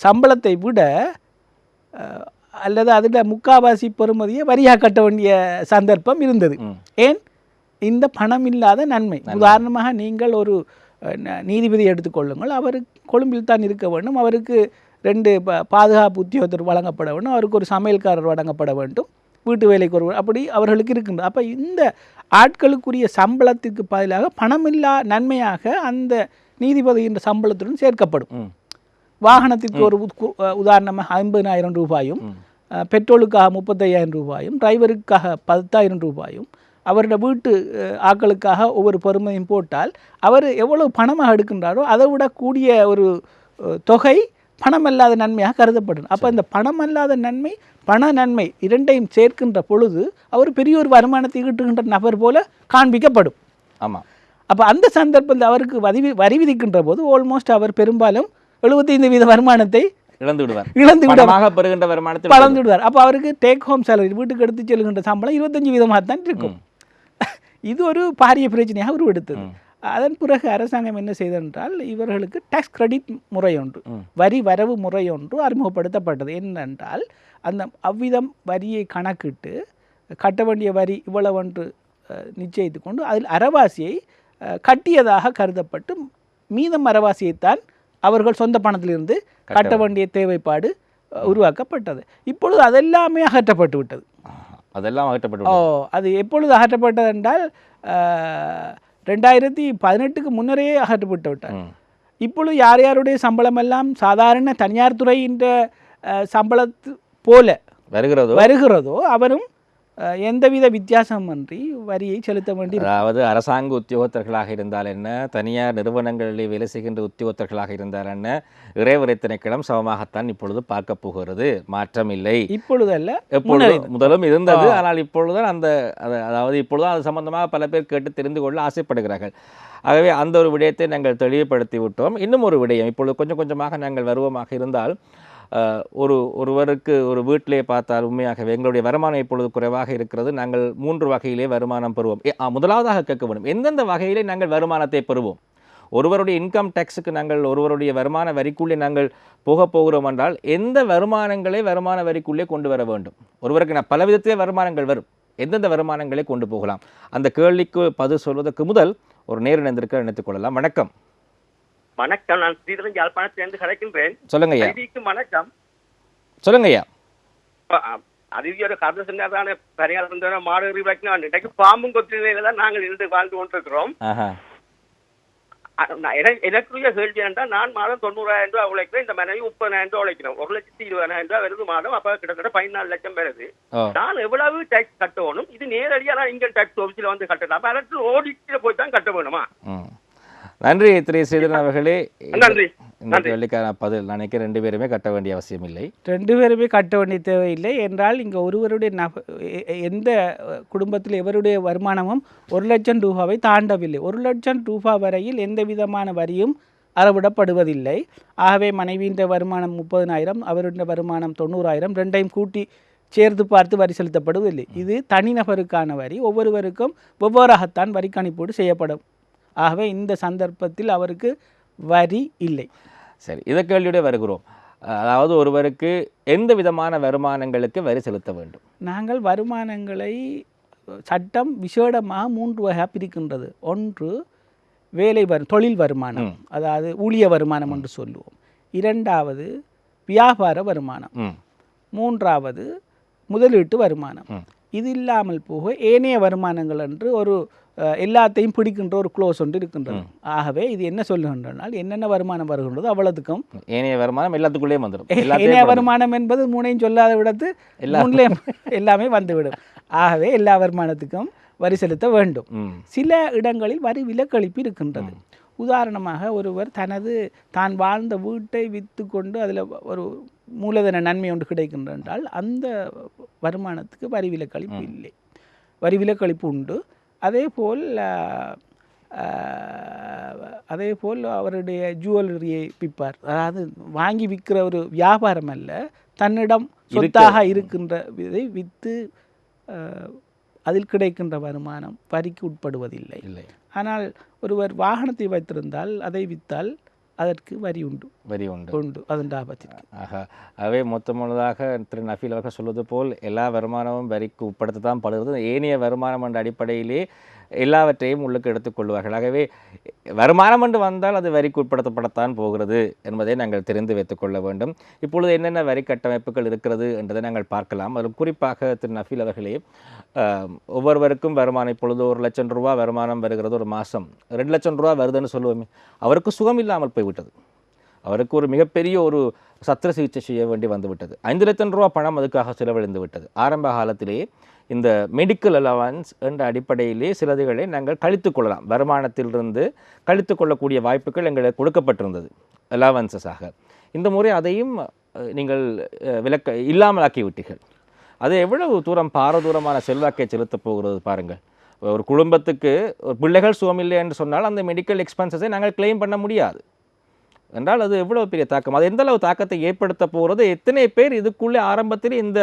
Speaker 2: சம்பளத்தை விட அல்லது அதில் முக்காவாசி பெறுமதியை வரியாக கட்ட வேண்டிய சந்தர்ப்பம் இருந்தது. ஏன்? இந்த பணம் இல்லாத நன்மை. உதாரணமாக நீங்கள் ஒரு நீதிபதி எடுத்துக்கொள்ளுங்கள் அவர் கொழும்பில் தான் இருக்க வேண்டும். அவருக்கு ரெண்டு பாதுகாப்பு உத்தியோகத்தர் வழங்கப்பட வேண்டும். அவருக்கு ஒரு சமையல்காரர் வழங்கப்பட வேண்டும். வீட்டு வேலைக்கு ஒரு அப்படி அவர்களுக்கு இருக்கின்றது அப்போ இந்த ஆட்களுக்குரிய சம்பளத்திற்கு பதிலாக பணமில்லா நன்மையாக அந்த நீதிபதியின் சம்பளத்துடன் சேர்க்கப்படும். வாகனத்திற்கு ஒரு உதாரணமாக ஐம்பதினாயிரம் ரூபாயும் பெட்ரோலுக்காக முப்பத்தையாயிரம் ரூபாயும் டிரைவருக்காக பத்தாயிரம் ரூபாயும் அவரோட வீட்டு அஹ், ஆட்களுக்காக ஒவ்வொரு பெருமையும் போட்டால் அவர் எவ்வளவு பணமாக எடுக்கின்றாரோ அதை விட கூடிய ஒரு தொகை பணமல்லாத நன்மையாக கருதப்படும். அப்போ இந்த பணமல்லாத நன்மை பண நன்மை இரண்டையும் சேர்க்கின்ற பொழுது அவர் பெரிய ஒரு வருமானத்தை ஈட்டுகின்ற நபர் போல காண்பிக்கப்படும்.
Speaker 1: ஆமாம்
Speaker 2: அப்போ அந்த சந்தர்ப்பத்தில் அவருக்கு வரி வரி விதிக்கின்ற போது ஆல்மோஸ்ட் அவர் பெரும்பாலும் எழுபத்தைந்து வீத வருமானத்தை
Speaker 1: இழந்து விடுவார்.
Speaker 2: இழந்து விட
Speaker 1: பணமாக பெறுகின்ற வருமானத்தை
Speaker 2: பழந்து விடுவார். அப்போ அவருக்கு டேக் ஹோம் சேலரி வீட்டுக்கு எடுத்து செல்கின்ற சம்பளம் இருபத்தஞ்சு வீதமாக தான் இருக்கும். இது ஒரு பாரிய பிரச்சனையாக உருவெடுத்தது. அதன் பிறகு அரசாங்கம் என்ன செய்தென்றால் இவர்களுக்கு டாக்ஸ் கிரெடிட் முறை ஒன்று வரி வரவு முறை ஒன்று அறிமுகப்படுத்தப்பட்டது. என்னென்றால் அந்த அவ்விதம் வரியை கணக்கிட்டு கட்ட வேண்டிய வரி இவ்வளவென்று அஹ், நிச்சயித்து கொண்டு அதில் அரவாசியை அஹ், கட்டியதாக கருதப்பட்டு மீதம் அரவாசியைத்தான் அவர்கள் சொந்த பணத்திலிருந்து கட்ட வேண்டிய தேவைப்பாடு உருவாக்கப்பட்டது. இப்பொழுது அதெல்லாமே அகற்றப்பட்டு விட்டது.
Speaker 1: அதெல்லாம் அகற்றப்பட்டு
Speaker 2: ஓ. அது எப்பொழுது அகற்றப்பட்டது என்றால் ரெண்டாயிரத்தி பதினெட்டுக்கு முன்னரே அகற்றப்பட்டு விட்டார். இப்பொழுது யார் யாருடைய சம்பளம் எல்லாம் சாதாரண தனியார் துறையின் சம்பளத்து போல
Speaker 1: வருகிறதோ?
Speaker 2: வருகிறதோ அவரும் எந்தவித வித்தியாசமின்றி வரியை செலுத்த வேண்டி
Speaker 1: அதாவது அரசாங்க உத்தியோகத்தர்களாக இருந்தால் என்ன? தனியார் நிறுவனங்களில் வேலை செய்கின்ற உத்தியோகத்தர்களாக இருந்தால் என்ன? இறைவரை திணைக்களம் சமமாகத்தான் இப்பொழுது பார்க்க போகிறது. மாற்றம் இல்லை.
Speaker 2: இப்பொழுதல்ல
Speaker 1: எப்பொழுது முதலும் இருந்தது. ஆனால் இப்பொழுது அந்த அது- அதாவது இப்பொழுது அது சம்பந்தமாக பல பேர் கேட்டு தெரிந்து கொள்ள ஆசைப்படுகிறார்கள். ஆகவே அந்த ஒரு விடயத்தை நாங்கள் தெளிவுபடுத்தி விட்டோம். இன்னும் ஒரு விடயம். இப்பொழுது கொஞ்சம் கொஞ்சமாக நாங்கள் வருவமாக இருந்தால் ஒரு ஒருவருக்கு ஒரு வீட்டிலே பார்த்தால் உண்மையாகவே எங்களுடைய வருமானம் இப்பொழுது குறைவாக இருக்கிறது. நாங்கள் மூன்று வகையிலே வருமானம் பெறுவோம். முதலாவதாக கேட்க வேண்டும். எந்தெந்த வகையிலே நாங்கள் வருமானத்தை பெறுவோம்? ஒருவருடைய இன்கம் டேக்ஸுக்கு நாங்கள் ஒருவருடைய வருமான வரிக்குள்ளே நாங்கள் போக போகிறோம் என்றால் எந்த வருமானங்களை வருமான வரிக்குள்ளே கொண்டு வர வேண்டும்? ஒருவருக்கு நான் பல விதத்திலே வருமானங்கள் வரும். எந்தெந்த வருமானங்களை கொண்டு போகலாம்? அந்த கேள்விக்கு பதில் சொல்வதற்கு முதல் ஒரு நேர் நினைத்துக்கொள்ளலாம் நினைத்துக் கொள்ளலாம். வணக்கம்.
Speaker 3: வணக்கம் நான் ஸ்ரீதரன் யாழ்ப்பாணத்திலிருந்து கலைக்கின்றேன்.
Speaker 1: சொல்லுங்க ஐயா.
Speaker 3: வணக்கம்
Speaker 1: சொல்லுங்க ஐயா.
Speaker 3: அதிவியோட கருத்து சொன்னாதான சரியாக இருந்த மாடு வைக்கணும் இன்றைக்கு பாம்பும் கொத்திரையில தான் நாங்கள் இருந்து வாழ்ந்து கொண்டிருக்கிறோம். எனக்குரிய கேள்வி என்றால் நான் மாதம் தொண்ணூறாயிரம் ரூபாய் உழைக்கிறேன் இந்த மனைவி முப்பதாயிரம் ரூபாய் உழைக்கிறோம் ஒரு லட்சத்தி இருபதாயிரம் ரூபாய் வருது மாதம் அப்ப கிட்டத்தட்ட பதினாலு லட்சம் வருது. நான் எவ்வளவு டேக்ஸ் கட்டணும்? இது நேரடியா நான் இன்கம் டேக்ஸ் ஆஃபீஸில் வந்து கட்டணும். அப்ப அரசு ஓடிட்டு போய் தான் கட்ட வேணுமா?
Speaker 1: நன்றி திரு ஸ்ரீதரன் அவர்களே.
Speaker 3: நன்றி.
Speaker 1: இந்த கேள்விக்கான பதில். நான் நினைக்கிறேன் ரெண்டு பேருமே கட்ட வேண்டிய அவசியம் இல்லை.
Speaker 2: ரெண்டு பேருமே கட்ட வேண்டிய தேவையில்லை. என்றால் இங்கே ஒருவருடைய நப எந்த குடும்பத்தில் எவருடைய வருமானமும் ஒரு லட்சம் ரூபாவை தாண்டவில்லை. ஒரு லட்சம் ரூபாய் வரையில் எந்த விதமான வரியும் அறவிடப்படுவதில்லை ஆகவே மனைவியின் வருமானம் முப்பதனாயிரம் அவருடைய வருமானம் தொண்ணூறாயிரம் ரெண்டையும் கூட்டி சேர்த்து பார்த்து வரி செலுத்தப்படுவதில்லை. இது தனிநபருக்கான வரி. ஒவ்வொருவருக்கும் வெவ்வேறாகத்தான் வரி கணிப்பீடு செய்யப்படும். ஆகவே இந்த சந்தர்ப்பத்தில் அவருக்கு வரி இல்லை.
Speaker 1: சரி இதை கேள்வியோட வருகிறோம். அதாவது ஒருவருக்கு எந்த விதமான வருமானங்களுக்கு வரி செலுத்த வேண்டும்?
Speaker 2: நாங்கள் வருமானங்களை சட்டம் விசேடமாக மூன்று வகையாக பிரிக்கின்றது. ஒன்று வேலை வரு தொழில் வருமானம் அதாவது ஊழிய வருமானம் என்று சொல்லுவோம். இரண்டாவது வியாபார வருமானம். மூன்றாவது முதலீட்டு வருமானம். இது இல்லாமல் போக ஏனைய வருமானங்கள் என்று ஒரு எல்லாத்தையும் பிடிக்கின்ற ஒரு க்ளோஸ் ஒன்று இருக்கின்றது. ஆகவே இது என்ன சொல்லுகின்றனால் என்னென்ன வருமானம் வருகின்றதோ அவ்வளவுக்கும்
Speaker 1: ஏனைய வருமானம் எல்லாத்துக்குள்ளேயும் வந்துடும்.
Speaker 2: ஏனைய வருமானம் என்பது மூணையும் சொல்லாத விடத்து மூணுலேயும் எல்லாமே வந்துவிடும். ஆகவே எல்லா வருமானத்துக்கும் வரி செலுத்த வேண்டும். சில இடங்களில் வரி விலக்களிப்பு இருக்கின்றது. உதாரணமாக ஒருவர் தனது தான் வாழ்ந்த வீட்டை விற்று கொண்டு அதில் ஒரு மூலதன நன்மை ஒன்று கிடைக்கின்றது என்றால் அந்த வருமானத்துக்கு வரி விலக்களிப்பு இல்லை. வரி விலக்களிப்பு உண்டு. அதே போல் அதே போல் அவருடைய ஜுவல்லரியை விற்பார். அதாவது வாங்கி விற்கிற ஒரு வியாபாரம் அல்ல தன்னிடம் சொத்தாக இருக்கின்ற இதை விற்று அதில் கிடைக்கின்ற வருமானம் வரிக்கு உட்படுவதில்லை.
Speaker 1: இல்லை.
Speaker 2: ஆனால் ஒருவர் வாகனத்தை வைத்திருந்தால் அதை விற்றால் அதற்கு வரி உண்டு.
Speaker 1: வரி உண்டு.
Speaker 2: உண்டு அதன் லாபத்திற்கு.
Speaker 1: ஆக அவை மொத்தமுள்ளதாக திரு நஃபீல் அவர்கள் சொல்வது போல் எல்லா வருமானமும் வரிக்கு உட்படுத்த தான் படுகிறது. ஏனைய வருமானம் என்ற அடிப்படையிலே எல்லாவற்றையும் உள்ளுக்கு எடுத்துக்கொள்வார்கள் ஆகவே வருமானம் என்று வந்தால் அது வரிக்கு உட்படுத்தப்படத்தான் போகிறது என்பதை நாங்கள் தெரிந்து வைத்துக்கொள்ள வேண்டும். இப்பொழுது என்னென்ன வரி கட்டமைப்புகள் இருக்கிறது என்பதை நாங்கள் பார்க்கலாம். அதில் குறிப்பாக திரு நஃபீல் அவர்களே ஒவ்வொருவருக்கும் வருமானம் இப்பொழுது ஒரு லட்சம் ரூபா வருமானம் வருகிறது ஒரு மாதம். ரெண்டு லட்சம் ரூபா வருதுன்னு சொல்லுவோமே அவருக்கு சுகம் இல்லாமல் போய்விட்டது. அவருக்கு ஒரு மிகப்பெரிய ஒரு சத்திர சிகிச்சை செய்ய வேண்டி வந்துவிட்டது. ஐந்து லட்சம் ரூபா பணம் அதுக்காக செலவழிந்து விட்டது. ஆரம்ப காலத்திலேயே இந்த மெடிக்கல் அலவன்ஸ் என்ற அடிப்படையிலே சிலதுகளை நாங்கள் கழித்து கொள்ளலாம். வருமானத்திலிருந்து கழித்து கொள்ளக்கூடிய வாய்ப்புகள் எங்களுக்கு கொடுக்கப்பட்டிருந்தது அலவன்சஸாக இந்த முறை அதையும் நீங்கள் விளக்க விலக்க இல்லாமல் ஆக்கிவிட்டீர்கள். அது எவ்வளவு தூரம் பாரதூரமான செல்வாக்கை செலுத்தப் போகிறது பாருங்கள். ஒரு குடும்பத்துக்கு ஒரு பிள்ளைகள் சுகமில்லை என்று சொன்னால் அந்த மெடிக்கல் எக்ஸ்பென்சஸை நாங்கள் கிளைம் பண்ண முடியாது. என்றால் அது எவ்வளவு பெரிய தாக்கம்? அது எந்த அளவு தாக்கத்தை ஏற்படுத்த போகிறது? எத்தனை பேர் இதுக்குள்ளே ஆரம்பத்தில் இந்த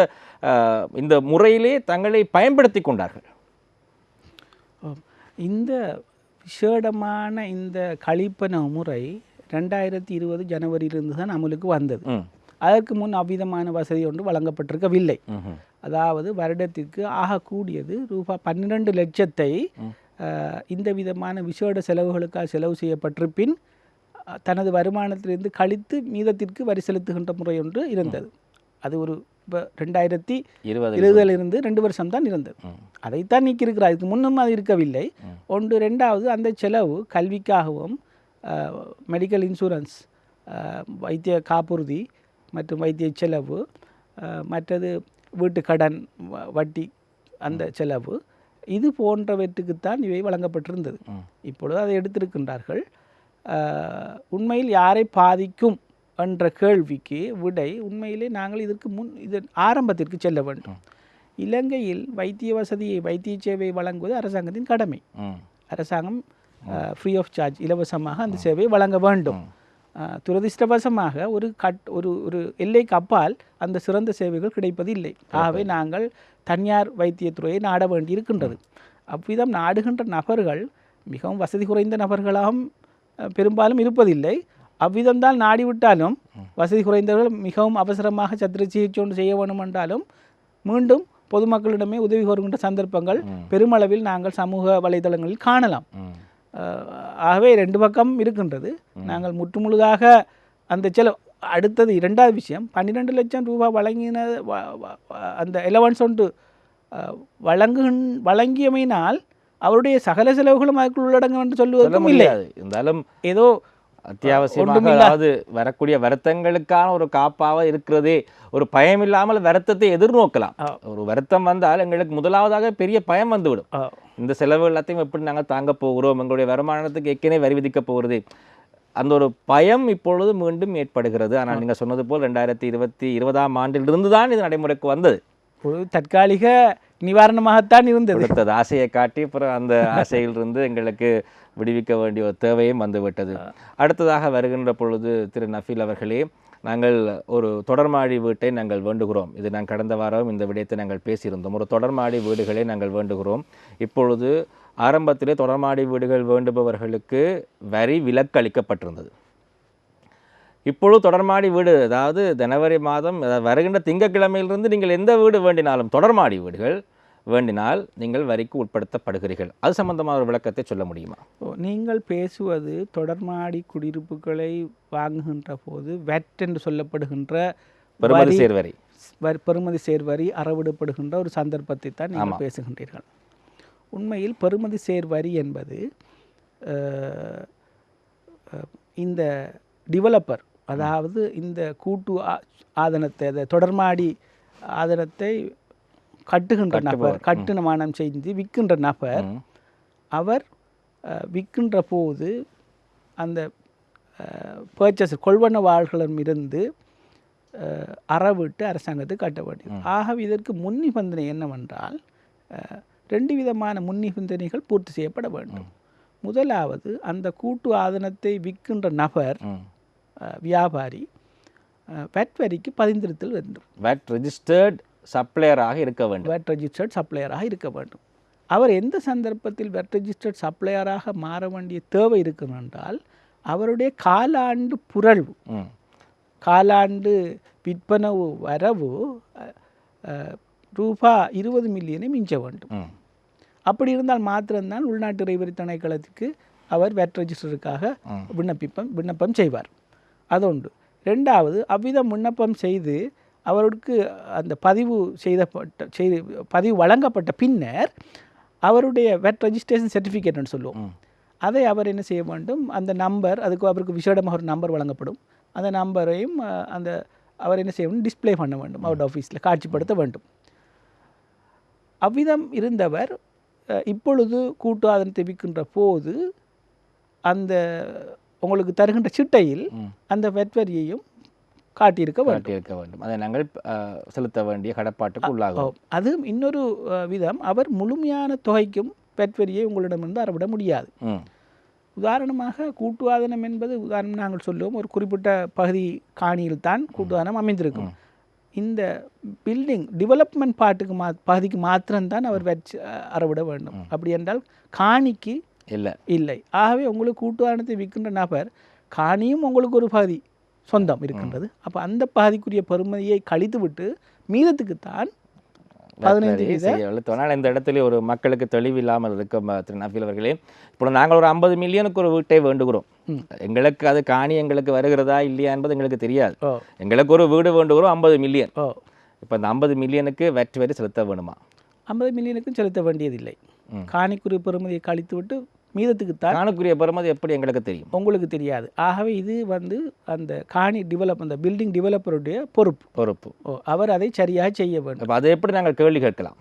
Speaker 1: இந்த முறையிலே தங்களை பயன்படுத்தி கொண்டார்கள்.
Speaker 2: இந்த விசேடமான இந்த கழிப்பன முறை ரெண்டாயிரத்தி இருபது ஜனவரியிலிருந்து தான் அமலுக்கு வந்தது. அதற்கு முன் அவ்விதமான வசதி ஒன்று வழங்கப்பட்டிருக்கவில்லை. அதாவது வருடத்திற்கு ஆகக்கூடியது ரூபாய் பன்னிரண்டு லட்சத்தை இந்த விதமான விசேட செலவுகளுக்காக செலவு செய்யப்பட்டிருப்பின் தனது வருமானத்திலிருந்து கழித்து மீதத்திற்கு வரி செலுத்துகின்ற முறை ஒன்று இருந்தது. அது ஒரு இப்போ ரெண்டாயிரத்தி
Speaker 1: இருபது
Speaker 2: இருபதிலிருந்து ரெண்டு வருஷம் தான் இருந்தது. அதைத்தான் நீக்கியிருக்கிறார். இதுக்கு முன்னும் அது இருக்கவில்லை. ஒன்று ரெண்டாவது அந்த செலவு கல்விக்காகவும் மெடிக்கல் இன்சூரன்ஸ் வைத்திய காப்புறுதி மற்றும் வைத்திய செலவு மற்றது வீட்டு கடன் வ- வட்டி அந்த செலவு இது போன்றவற்றுக்குத்தான் இவை வழங்கப்பட்டிருந்தது. இப்பொழுது அதை எடுத்திருக்கின்றார்கள். உண்மையில் யாரை பாதிக்கும் என்ற கேள்விக்கு விடை உண்மையிலே நாங்கள் இதற்கு முன் இது ஆரம்பத்திற்கு செல்ல வேண்டும். இலங்கையில் வைத்திய வசதியை வைத்திய சேவை வழங்குவது அரசாங்கத்தின் கடமை. அரசாங்கம் ஃப்ரீ ஆஃப் சார்ஜ் இலவசமாக அந்த சேவையை வழங்க வேண்டும். துரதிர்ஷ்டவசமாக ஒரு கட் ஒரு ஒரு எல்லைக்கு அப்பால் அந்த சிறந்த சேவைகள் கிடைப்பதில்லை. ஆகவே நாங்கள் தனியார் வைத்தியத்துறையை நாட வேண்டி இருக்கின்றது அவ்விதம் நாடுகின்ற நபர்கள் மிகவும் வசதி குறைந்த நபர்களாகவும் பெரும்பாலும் இருப்பதில்லை. அவ்விதம்தான் நாடிவிட்டாலும் வசதி குறைந்தவர்கள் மிகவும் அவசரமாக சத்திர சிகிச்சை ஒன்று செய்ய வேண்டும் என்றாலும் மீண்டும் பொதுமக்களிடமே உதவி கோருகின்ற சந்தர்ப்பங்கள் பெருமளவில் நாங்கள் சமூக வலைதளங்களில் காணலாம். ஆகவே ரெண்டு பக்கம் இருக்கின்றது. நாங்கள் முற்றுமுழுதாக அந்த செலவு அடுத்தது இரண்டாவது விஷயம் பன்னிரெண்டு லட்சம் ரூபாய் வழங்கின அந்த எலவன்ஸ் ஒன்று அஹ், வழங்குகின் வழங்கியமையினால் அவருடைய சகல செலவுகளும் அதுக்குள் உள்ளடங்கும் என்று
Speaker 1: சொல்ல
Speaker 2: சொல்லுவதற்கும்
Speaker 1: முடியாது. இருந்தாலும்
Speaker 2: ஏதோ
Speaker 1: அத்தியாவசியமாக அதாவது வரக்கூடிய வருத்தங்களுக்கான ஒரு காப்பாக இருக்கிறதே ஒரு பயம் இல்லாமல் வருத்தத்தை எதிர்நோக்கலாம். ஒரு வருத்தம் வந்தால் எங்களுக்கு முதலாவதாக பெரிய பயம் வந்துவிடும். இந்த செலவு எல்லாத்தையும் எப்படி நாங்கள் தாங்க போகிறோம்? எங்களுடைய வருமானத்துக்கு ஏற்கனவே வரி விதிக்க போகிறது. அந்த ஒரு பயம் இப்பொழுது மீண்டும் ஏற்படுகிறது. ஆனால் நீங்கள் சொன்னது போல் ரெண்டாயிரத்தி இருபத்தி இருபதாம் ஆண்டிலிருந்து தான் இது நடைமுறைக்கு வந்தது.
Speaker 2: தற்காலிக நிவாரணமாகத்தான் இருந்தது.
Speaker 1: கொடுத்தது. ஆசையை காட்டி அப்புறம் அந்த ஆசையிலிருந்து எங்களுக்கு விடுவிக்க வேண்டிய ஒரு தேவையும் வந்துவிட்டது. அடுத்ததாக வருகின்ற பொழுது திரு நஃபீல் அவர்களே நாங்கள் ஒரு தொடர்மாடி வீட்டை நாங்கள் வேண்டுகிறோம். இது நான் கடந்த வாரம் இந்த விடயத்தை நாங்கள் பேசியிருந்தோம். ஒரு தொடர்மாடி வீடுகளை நாங்கள் வேண்டுகிறோம். இப்பொழுது ஆரம்பத்திலே தொடர்மாடி வீடுகள் வேண்டுபவர்களுக்கு வரி விலக்கு அளிக்கப்பட்டிருந்தது. இப்பொழுது தொடர்மாடி வீடு அதாவது ஜனவரி மாதம் வருகின்ற திங்கட்கிழமையிலிருந்து நீங்கள் எந்த வீடு வேண்டினாலும் தொடர்மாடி வீடுகள் வேண்டினால் நீங்கள் வரிக்கு உட்படுத்தப்படுகிறீர்கள். அது சம்பந்தமான ஒரு விளக்கத்தை சொல்ல முடியுமா?
Speaker 2: நீங்கள் பேசுவது தொடர்மாடி குடியிருப்புகளை வாங்குகின்ற போது வெட் என்று சொல்லப்படுகின்ற
Speaker 1: பெருமதி
Speaker 2: வரி-
Speaker 1: சேர்வரி
Speaker 2: வரி- பெறுமதி சேர்வரி அறவிடப்படுகின்ற ஒரு சந்தர்ப்பத்தை தான் நீங்கள் பேசுகின்றீர்கள். உண்மையில் பெறுமதி சேர்வரி என்பது இந்த டிவலப்பர் அதாவது இந்த கூட்டு ஆதனத்தை அந்த தொடர்மாடி ஆதனத்தை கட்டுகின்ற நபர் கட்டுமானம் செய்து விற்கின்ற நபர். அவர் விற்கின்ற போது அந்த பர்ச்சேஸ் கொள்வனவாளர்களிடமிருந்து அஹ், அறவிட்டு அரசாங்கத்துக்கு கட்ட வேண்டியது. ஆகவே இதற்கு முன் நிபந்தனை என்னவென்றால் ரெண்டு விதமான முன் நிபந்தனைகள் பூர்த்தி செய்யப்பட வேண்டும். முதலாவது அந்த கூட்டு ஆதனத்தை விற்கின்ற நபர் வியாபாரி வெட் வரிக்கு பதிந்திருத்தல் வேண்டும்.
Speaker 1: வேட் ரெஜிஸ்டர்ட் சப்ளையராக இருக்க வேண்டும்.
Speaker 2: வெட் ரெஜிஸ்டர்ட் சப்ளையராக இருக்க வேண்டும். அவர் எந்த சந்தர்ப்பத்தில் வெட் ரெஜிஸ்டர்ட் சப்ளையராக மாற வேண்டிய தேவை இருக்கும் என்றால் அவருடைய காலாண்டு புரள்வு காலாண்டு விற்பனவு வரவு ரூபா இருபது மில்லியனை மிஞ்ச வேண்டும். அப்படி இருந்தால் மாத்திரம்தான் உள்நாட்டு இறைவரி திணைக்களத்துக்கு அவர் வெட் ரெஜிஸ்டருக்காக. விண்ணப்பிப்பம் விண்ணப்பம் செய்வார். அதொன்று ரெண்டாவது அவ்விதம் விண்ணப்பம் செய்து அவருக்கு அந்த பதிவு செய்தப்பட்ட செய்து பதிவு வழங்கப்பட்ட பின்னர் அவருடைய வெட் ரெஜிஸ்ட்ரேஷன் சர்டிஃபிகேட்னு சொல்லுவோம். அதை அவர் என்ன செய்ய வேண்டும்? அந்த நம்பர் அதுக்கு அவருக்கு விசேடமாக ஒரு நம்பர் வழங்கப்படும். அந்த நம்பரையும் அந்த அவர் என்ன செய்ய வேண்டும்? டிஸ்ப்ளே பண்ண வேண்டும். அவருடைய ஆஃபீஸில் காட்சிப்படுத்த வேண்டும். அவ்விதம் இருந்தவர் இப்பொழுது கூட்டு ஆதனத்தை விற்கின்ற போது அந்த உங்களுக்கு தருகின்ற சிட்டையில். அந்த வெட்வரியையும் காட்டியிருக்க வேண்டும்.
Speaker 1: காட்டியிருக்க வேண்டும். அதை நாங்கள் செலுத்த வேண்டிய கடப்பாட்டுக்கு உள்ளாகும்
Speaker 2: ஓ, அது இன்னொரு விதம். அவர் முழுமையான தொகைக்கும் வெட்வரியை உங்களிடமிருந்து அறவிட முடியாது. உதாரணமாக கூட்டுவாதனம் என்பது உதாரணம் நாங்கள் சொல்லுவோம். ஒரு குறிப்பிட்ட பகுதி காணியில் தான் கூட்டுவாதனம் அமைந்திருக்கும். இந்த பில்டிங் டெவலப்மெண்ட் பாட்டுக்கு மா பகுதிக்கு மாத்திரம்தான் அவர் வச்சு அறவிட வேண்டும். அப்படி என்றால் காணிக்கு
Speaker 1: இல்லை.
Speaker 2: இல்லை. ஆகவே உங்களுக்கு கூட்டுவாதனத்தை விற்கின்ற நபர் காணியும் உங்களுக்கு ஒரு பகுதி சொந்தம் இருக்கின்றது. அப்போ அந்த பகுதிக்குரிய பெறுமதியை கழித்து விட்டு மீதத்துக்குத்தான் பதினைந்து
Speaker 1: இந்த இடத்துல ஒரு மக்களுக்கு தெளிவு இல்லாமல் இருக்கும் அஹ், திரு நஃபீல் அவர்களே இப்போ நாங்கள் ஒரு ஐம்பது மில்லியனுக்கு ஒரு வீட்டை வேண்டுகிறோம். எங்களுக்கு அது காணி எங்களுக்கு வருகிறதா இல்லையா என்பது எங்களுக்கு தெரியாது. எங்களுக்கு ஒரு வீடு வேண்டுகிறோம் ஐம்பது மில்லியன். இப்போ இந்த ஐம்பது மில்லியனுக்கு வெட் வரி செலுத்த வேணுமா?
Speaker 2: ஐம்பது மில்லியனுக்கும் செலுத்த வேண்டியதில்லை. காணிக்குரிய பெறுமதியை கழித்து விட்டு மீதத்துக்குத்தான்
Speaker 1: காணுக்குரிய பெறுமதி எப்படி எங்களுக்கு தெரியும்?
Speaker 2: உங்களுக்கு தெரியாது. ஆகவே இது வந்து அந்த காணி டெவலப் அந்த பில்டிங் டெவலப்பருடைய பொறுப்பு.
Speaker 1: பொறுப்பு.
Speaker 2: ஓ அவர் அதை சரியாக செய்ய வேண்டும்.
Speaker 1: அதை எப்படி நாங்கள் கேள்வி கேட்கலாம்?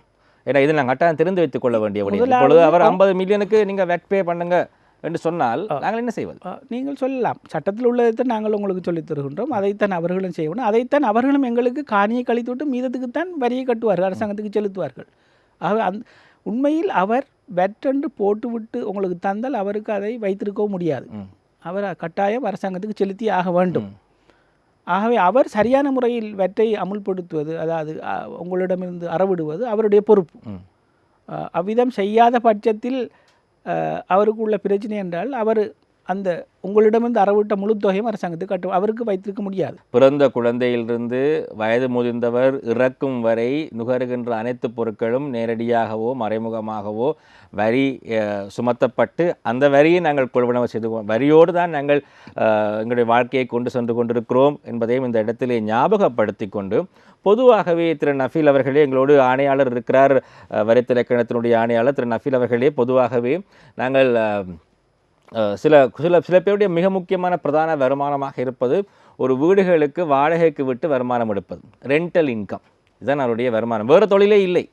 Speaker 1: ஏன்னா இது நாங்கள் கட்டாயம் தெரிந்து வைத்துக் கொள்ள வேண்டிய இப்பொழுது அவர் ஐம்பது மில்லியனுக்கு நீங்கள் வெட் பே பண்ணுங்க என்று சொன்னால் நாங்கள் என்ன செய்வது?
Speaker 2: நீங்கள் சொல்லலாம். சட்டத்தில் உள்ளதைத்தான் நாங்கள் உங்களுக்கு சொல்லித் தருகின்றோம். அதைத்தான் அவர்களும் செய்யணும். அதைத்தான் அவர்களும் எங்களுக்கு காணியை கழித்து விட்டு மீதத்துக்குத்தான் வரியை கட்டுவார்கள் அரசாங்கத்துக்கு செலுத்துவார்கள். ஆகவே அந் உண்மையில் அவர் வெற்றென்று போட்டுவிட்டு உங்களுக்கு தந்தால் அவருக்கு அதை வைத்திருக்கவும் முடியாது. அவர் கட்டாயம் அரசாங்கத்துக்கு செலுத்தி ஆக வேண்டும். ஆகவே அவர் சரியான முறையில் வெற்றை அமுல்படுத்துவது அதாவது உங்களிடமிருந்து அறவிடுவது அவருடைய பொறுப்பு. அவ்விதம் செய்யாத பட்சத்தில் அவருக்கு உள்ள பிரச்சனை என்றால் அவர் அந்த உங்களிடமிருந்து அறவிட்ட முழு தொகையும் அரசாங்கத்துக்கு கட்டும் அவருக்கு வைத்திருக்க முடியாது.
Speaker 1: பிறந்த குழந்தையிலிருந்து வயது முதிர்ந்தவர் இறக்கும் வரை நுகருகின்ற அனைத்து பொருட்களும் நேரடியாகவோ மறைமுகமாகவோ வரி சுமத்தப்பட்டு அந்த வரியை நாங்கள் கொள்வனவு செய்து வரியோடு தான் நாங்கள் எங்களுடைய வாழ்க்கையை கொண்டு சென்று கொண்டிருக்கிறோம் என்பதையும் இந்த இடத்திலே ஞாபகப்படுத்தி கொண்டு பொதுவாகவே திரு நஃபீல் அவர்களே எங்களோடு ஆணையாளர் இருக்கிறார். அஹ், வரித்திலக்கணத்தினுடைய ஆணையாளர் திரு நஃபீல் அவர்களே பொதுவாகவே நாங்கள் சில சில சில பேருடைய மிக முக்கியமான பிரதான வருமானமாக இருப்பது ஒரு வீடுகளுக்கு வாடகைக்கு விட்டு வருமானம் எடுப்பது. ரெண்டல் இன்கம் இதுதான் அவருடைய வருமானம். வேறு தொழிலே இல்லை.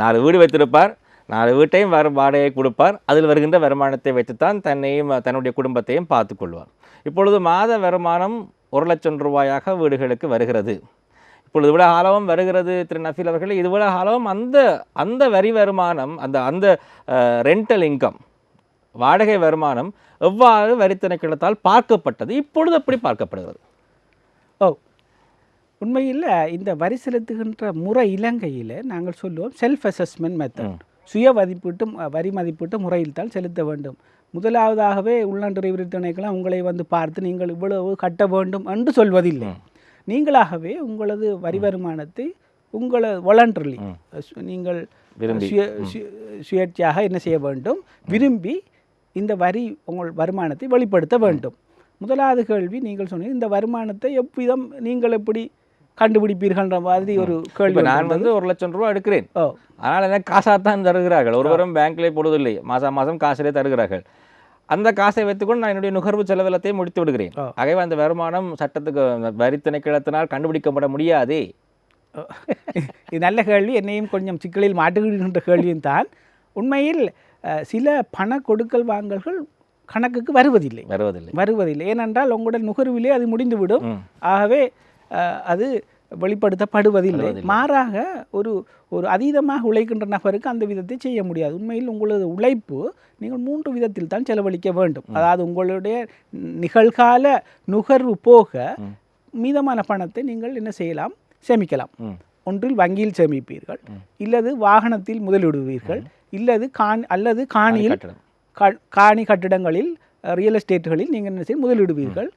Speaker 1: நாலு வீடு வைத்திருப்பார். நாலு வீட்டையும் வர வாடகை கொடுப்பார். அதில் வருகின்ற வருமானத்தை வைத்துத்தான் தன்னையும் தன்னுடைய குடும்பத்தையும் பார்த்து கொள்வார். இப்பொழுது மாத வருமானம் ஒரு லட்சம் ரூபாயாக வீடுகளுக்கு வருகிறது. இப்பொழுது இவ்வளோ ஆழவும் வருகிறது திரு நஃபீல் அவர்களே. இது இவ்வளோ ஆழவும் அந்த அந்த வரி வருமானம் அந்த அந்த ரெண்டல் இன்கம் வாடகை வருமானம் எவ்வாறு வரி திணைக்களத்தால் பார்க்கப்பட்டது இப்பொழுது எப்படி பார்க்கப்படுகிறது?
Speaker 2: ஓ உண்மையில் இந்த வரி செலுத்துகின்ற முறை இலங்கையில் நாங்கள் சொல்லுவோம் செல்ஃப் அசஸ்மெண்ட் மெத்தட் சுய மதிப்பீட்டு வரி மதிப்பீட்டு முறையில் தான் செலுத்த வேண்டும். முதலாவதாகவே உள்நாட்டு வரி திணைக்களம் உங்களை வந்து பார்த்து நீங்கள் இவ்வளவு கட்ட வேண்டும் என்று சொல்வதில்லை. நீங்களாகவே உங்களது வரி வருமானத்தை உங்களை வாலண்டர்லி நீங்கள். சுய சுயேட்சையாக என்ன செய்ய வேண்டும்? விரும்பி இந்த வரி உங்கள் வருமானத்தை வெளிப்படுத்த வேண்டும். முதலாவது கேள்வி நீங்கள் சொன்னீங்க இந்த வருமானத்தை எவ்விதம் நீங்கள் எப்படி கண்டுபிடிப்பீர்கள்ன்ற மாதிரி ஒரு கேள்வி
Speaker 1: நான். வந்து ஒரு லட்சம் ரூபா எடுக்கிறேன்.
Speaker 2: ஓ.
Speaker 1: ஆனால் எனக்கு காசாக தான் தருகிறார்கள் ஒருவரும் பேங்க்லேயே போடுவதில்லை. மாதம் மாதம் காசிலே தருகிறார்கள். அந்த காசை வைத்துக்கொண்டு நான் என்னுடைய நுகர்வு செலவிலத்தையும் முடித்து விடுகிறேன். ஆகவே அந்த வருமானம் சட்டத்துக்கு வரி திணைக்களத்தினால் கண்டுபிடிக்கப்பட முடியாதே.
Speaker 2: இது நல்ல கேள்வி. என்னையும் கொஞ்சம் சிக்கலில் மாட்டுகின்ற கேள்வியும் தான். உண்மையில் சில பண கொடுக்கல் வாங்கல்கள் கணக்குக்கு வருவதில்லை.
Speaker 1: வருவதில்லை.
Speaker 2: வருவதில்லை. ஏனென்றால் உங்களுடைய நுகர்விலே அது முடிந்துவிடும். ஆகவே அது வெளிப்படுத்தப்படுவதில்லை. மாறாக ஒரு ஒரு அதீதமாக உழைக்கின்ற நபருக்கு அந்த விதத்தை செய்ய முடியாது. உண்மையில் உங்களது உழைப்பு நீங்கள் மூன்று விதத்தில் தான் செலவழிக்க வேண்டும். அதாவது உங்களுடைய நிகழ்கால நுகர்வு போக மீதமான பணத்தை நீங்கள் என்ன செய்யலாம்? சேமிக்கலாம். ஒன்றில் வங்கியில் சேமிப்பீர்கள். இல்லது வாகனத்தில் முதலிடுவீர்கள். இல்லது காண் அல்லது காணியில் காணி கட்டிடங்களில் ரியல் எஸ்டேட்டுகளில் நீங்கள் என்ன செய்ய முதலிடுவீர்கள்.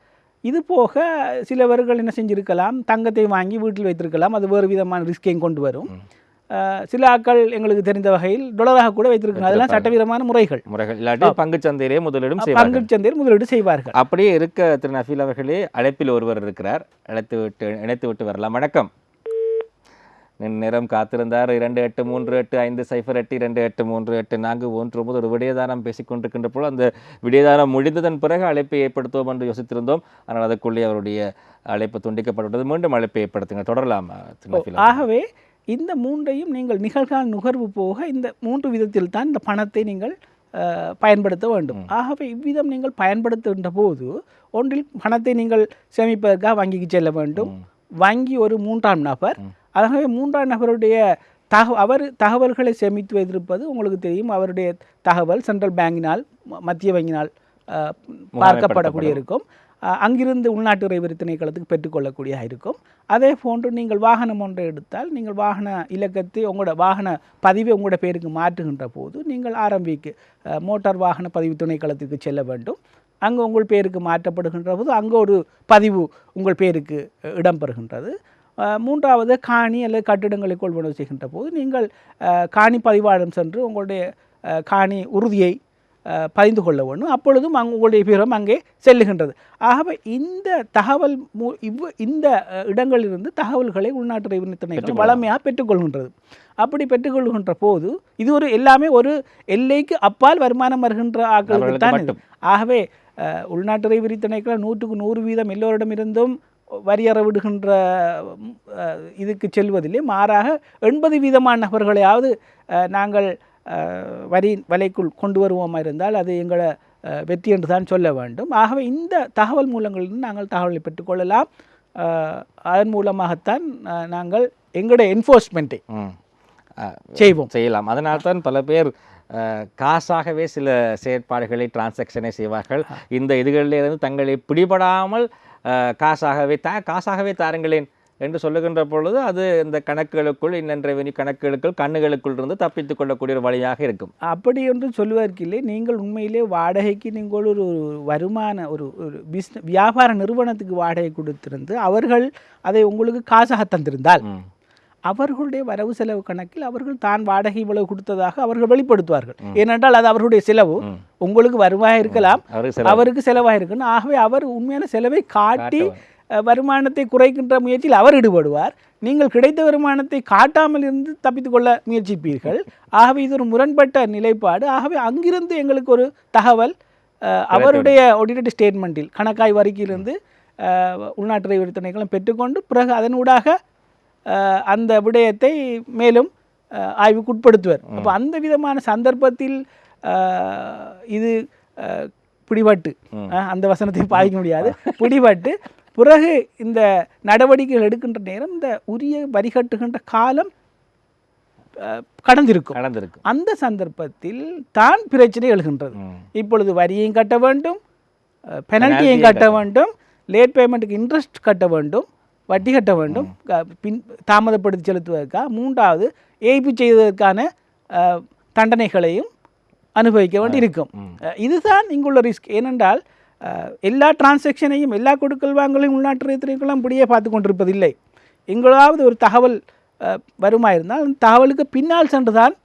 Speaker 2: இது போக சிலவர்கள் என்ன செஞ்சிருக்கலாம் தங்கத்தை வாங்கி வீட்டில் வைத்திருக்கலாம். அது வேறு விதமான ரிஸ்கையும் கொண்டு வரும். சில ஆட்கள் எங்களுக்கு தெரிந்த வகையில் டொலராக கூட வைத்திருக்கலாம். அதெல்லாம் சட்டவிதமான முறைகள்.
Speaker 1: முறைகள். இல்லாட்டி பங்குச் சந்தையிலே முதலீடும்
Speaker 2: பங்குச் சந்தையில் முதலீடு செய்வார்கள்.
Speaker 1: அப்படியே இருக்க திரு நஃபீல் அவர்களே அழைப்பில் ஒருவர் இருக்கிறார். அழைத்து விட்டு இணைத்து விட்டு வரலாம். வணக்கம். நேரம் காத்திருந்தார். இரண்டு எட்டு மூன்று எட்டு ஐந்து சைஃபர் எட்டு இரண்டு எட்டு மூன்று எட்டு நான்கு ஒன்று ஒன்பது ஒரு விடயதானம் பேசிக்கொண்டிருக்கின்ற போது அந்த விடயதானம் முடிந்ததன் பிறகு அழைப்பை ஏற்படுத்துவோம் என்று யோசித்திருந்தோம். ஆனால் அதற்குள்ளே அவருடைய அழைப்பு துண்டிக்கப்பட்டுவிட்டது. மீண்டும் அழைப்பை ஏற்படுத்துங்க தொடரலாம்.
Speaker 2: ஆகவே இந்த மூன்றையும் நீங்கள் நிகழ்கால நுகர்வு போக இந்த மூன்று விதத்தில் தான் இந்த பணத்தை நீங்கள் பயன்படுத்த வேண்டும். ஆகவே இவ்விதம் நீங்கள் பயன்படுத்துகின்ற போது ஒன்றில் பணத்தை நீங்கள் சேமிப்பதற்காக வங்கிக்கு செல்ல வேண்டும். வங்கி ஒரு மூன்றாம் நபர். ஆகவே மூன்றாம் நபருடைய தக அவர் தகவல்களை சேமித்து வைத்திருப்பது உங்களுக்கு தெரியும். அவருடைய தகவல் சென்ட்ரல் பேங்கினால் மத்திய வங்கியினால் அஹ், பார்க்கப்படக்கூடிய இருக்கும். அங்கிருந்து உள்நாட்டு இறைவரி திணைக்களத்துக்கு பெற்றுக்கொள்ளக்கூடியதாக இருக்கும். அதே போன்று நீங்கள் வாகனம் ஒன்றை எடுத்தால் நீங்கள் வாகன இலக்கத்தை உங்களோட வாகன பதிவை உங்களோட பேருக்கு மாற்றுகின்ற போது நீங்கள் ஆரம்பிக்கு மோட்டார் வாகன பதிவு திணைக்களத்துக்கு செல்ல வேண்டும். அங்கே உங்கள் பேருக்கு மாற்றப்படுகின்ற போது அங்கே ஒரு பதிவு உங்கள் பேருக்கு அஹ், இடம்பெறுகின்றது. அஹ், மூன்றாவது காணி அல்லது கட்டிடங்களை கொள்வனவு செய்கின்ற போது நீங்கள் காணி பதிவாளம் சென்று உங்களுடைய காணி உறுதியை பதிந்து கொள்ள வேண்டும். அப்பொழுதும் அங்கு உங்களுடைய பேரும் அங்கே செல்லுகின்றது. ஆகவே இந்த தகவல் மூ இவ் இந்த இடங்களிலிருந்து தகவல்களை உள்நாட்டு ரெவன்யூ திணைக்களம் வளமையாக பெற்றுக்கொள்கின்றது. அப்படி பெற்றுக்கொள்கின்ற போது இது ஒரு எல்லாமே ஒரு எல்லைக்கு அப்பால் வருமானம் வருகின்ற
Speaker 1: அவர்களுக்கு
Speaker 2: தான். ஆகவே உள்நாட்டு இறைவரி திணைக்களம் நூற்றுக்கு நூறு வீதம் எல்லோரிடமிருந்தும் வரியற விடுகின்ற இதுக்கு செல்வதில்லை. மாறாக எண்பது வீதமான நபர்களையாவது நாங்கள் வரி வலைக்குள் கொண்டு வருவோமா இருந்தால் அது எங்களை வெற்றி என்று தான் சொல்ல வேண்டும். ஆகவே இந்த தகவல் மூலங்களிலிருந்து நாங்கள் தகவலை பெற்றுக்கொள்ளலாம் அதன் மூலமாகத்தான் நாங்கள் எங்களுடைய என்ஃபோர்ஸ்மெண்ட்டை செய்வோம்.
Speaker 1: செய்யலாம். அதனால்தான் பல பேர் காசாகவே சில செயற்பாடுகளை டிரான்சாக்ஷனை செய்வார்கள். இந்த இதுகளிலிருந்து தங்களை பிடிபடாமல் காசாகவே தா காசாகவே தாருங்களேன் என்று சொல்லுகின்ற பொழுது அது இந்த கணக்குகளுக்குள் இன்னன் ரெவென்யூ கணக்குகளுக்குள் கண்ணுகளுக்குள் இருந்து தப்பித்துக் கொள்ளக்கூடிய ஒரு வழியாக இருக்கும்.
Speaker 2: அப்படி என்று சொல்வதற்கில்லை நீங்கள் உண்மையிலே வாடகைக்கு நீங்கள் ஒரு வருமான ஒரு ஒரு பிஸ்ன வியாபார நிறுவனத்துக்கு வாடகை கொடுத்திருந்து அவர்கள் அதை உங்களுக்கு காசாக தந்திருந்தால். அவர்களுடைய வரவு செலவு கணக்கில் அவர்கள் தான் வாடகை இவ்வளவு கொடுத்ததாக அவர்கள் வெளிப்படுத்துவார்கள். ஏனென்றால் அது அவர்களுடைய செலவு. உங்களுக்கு வருவாய் இருக்கலாம்.
Speaker 1: அவருக்கு சில
Speaker 2: அவருக்கு செலவாக இருக்கணும் ஆகவே அவர் உண்மையான செலவை காட்டி வருமானத்தை குறைக்கின்ற முயற்சியில் அவர் ஈடுபடுவார். நீங்கள் கிடைத்த வருமானத்தை காட்டாமல் இருந்து தப்பித்துக் கொள்ள முயற்சிப்பீர்கள். ஆகவே இது ஒரு முரண்பட்ட நிலைப்பாடு. ஆகவே அங்கிருந்து எங்களுக்கு ஒரு தகவல் அவருடைய ஆடிட்டட் ஸ்டேட்மெண்ட்டில் கணக்காய் வரிக்கையிலிருந்து அஹ், உள்நாட்டு இறைவரி திணைக்களம் பெற்றுக்கொண்டு பிறகு அதனூடாக அந்த விடயத்தை மேலும் அஹ், ஆய்வுக்கு உட்படுத்துவர் அப்போ அந்த விதமான சந்தர்ப்பத்தில் இது பிடிபட்டு அந்த வசனத்தை பாதிக்க முடியாது. பிடிபட்டு பிறகு இந்த நடவடிக்கைகள் எடுக்கின்ற நேரம் இந்த உரிய வரி கட்டுகின்ற காலம் கடந்திருக்கும்.
Speaker 1: நடந்திருக்கு
Speaker 2: அந்த சந்தர்ப்பத்தில் தான் பிரச்சனை எழுகின்றது. இப்பொழுது வரியையும் கட்ட வேண்டும் பெனல்ட்டியையும் கட்ட வேண்டும் லேட் பேமெண்ட்டுக்கு இன்ட்ரெஸ்ட் கட்ட வேண்டும். வட்டி கட்ட வேண்டும். பின் தாமதப்படுத்தி செலுத்துவதற்காக மூன்றாவது ஏய்ப்பு செய்வதற்கான அஹ், தண்டனைகளையும் அனுபவிக்க வேண்டி இருக்கும். இதுதான் இங்குள்ள ரிஸ்க். ஏனென்றால் எல்லா டிரான்சாக்ஷனையும் எல்லா கொடுக்கல் வாங்கலையும் உள்நாட்டு துறைக்கெல்லாம் இப்படியே பார்த்து கொண்டிருப்பதில்லை. எங்களாவது ஒரு தகவல் அஹ், வருமா இருந்தால் அந்த தகவலுக்கு பின்னால் சென்றுதான்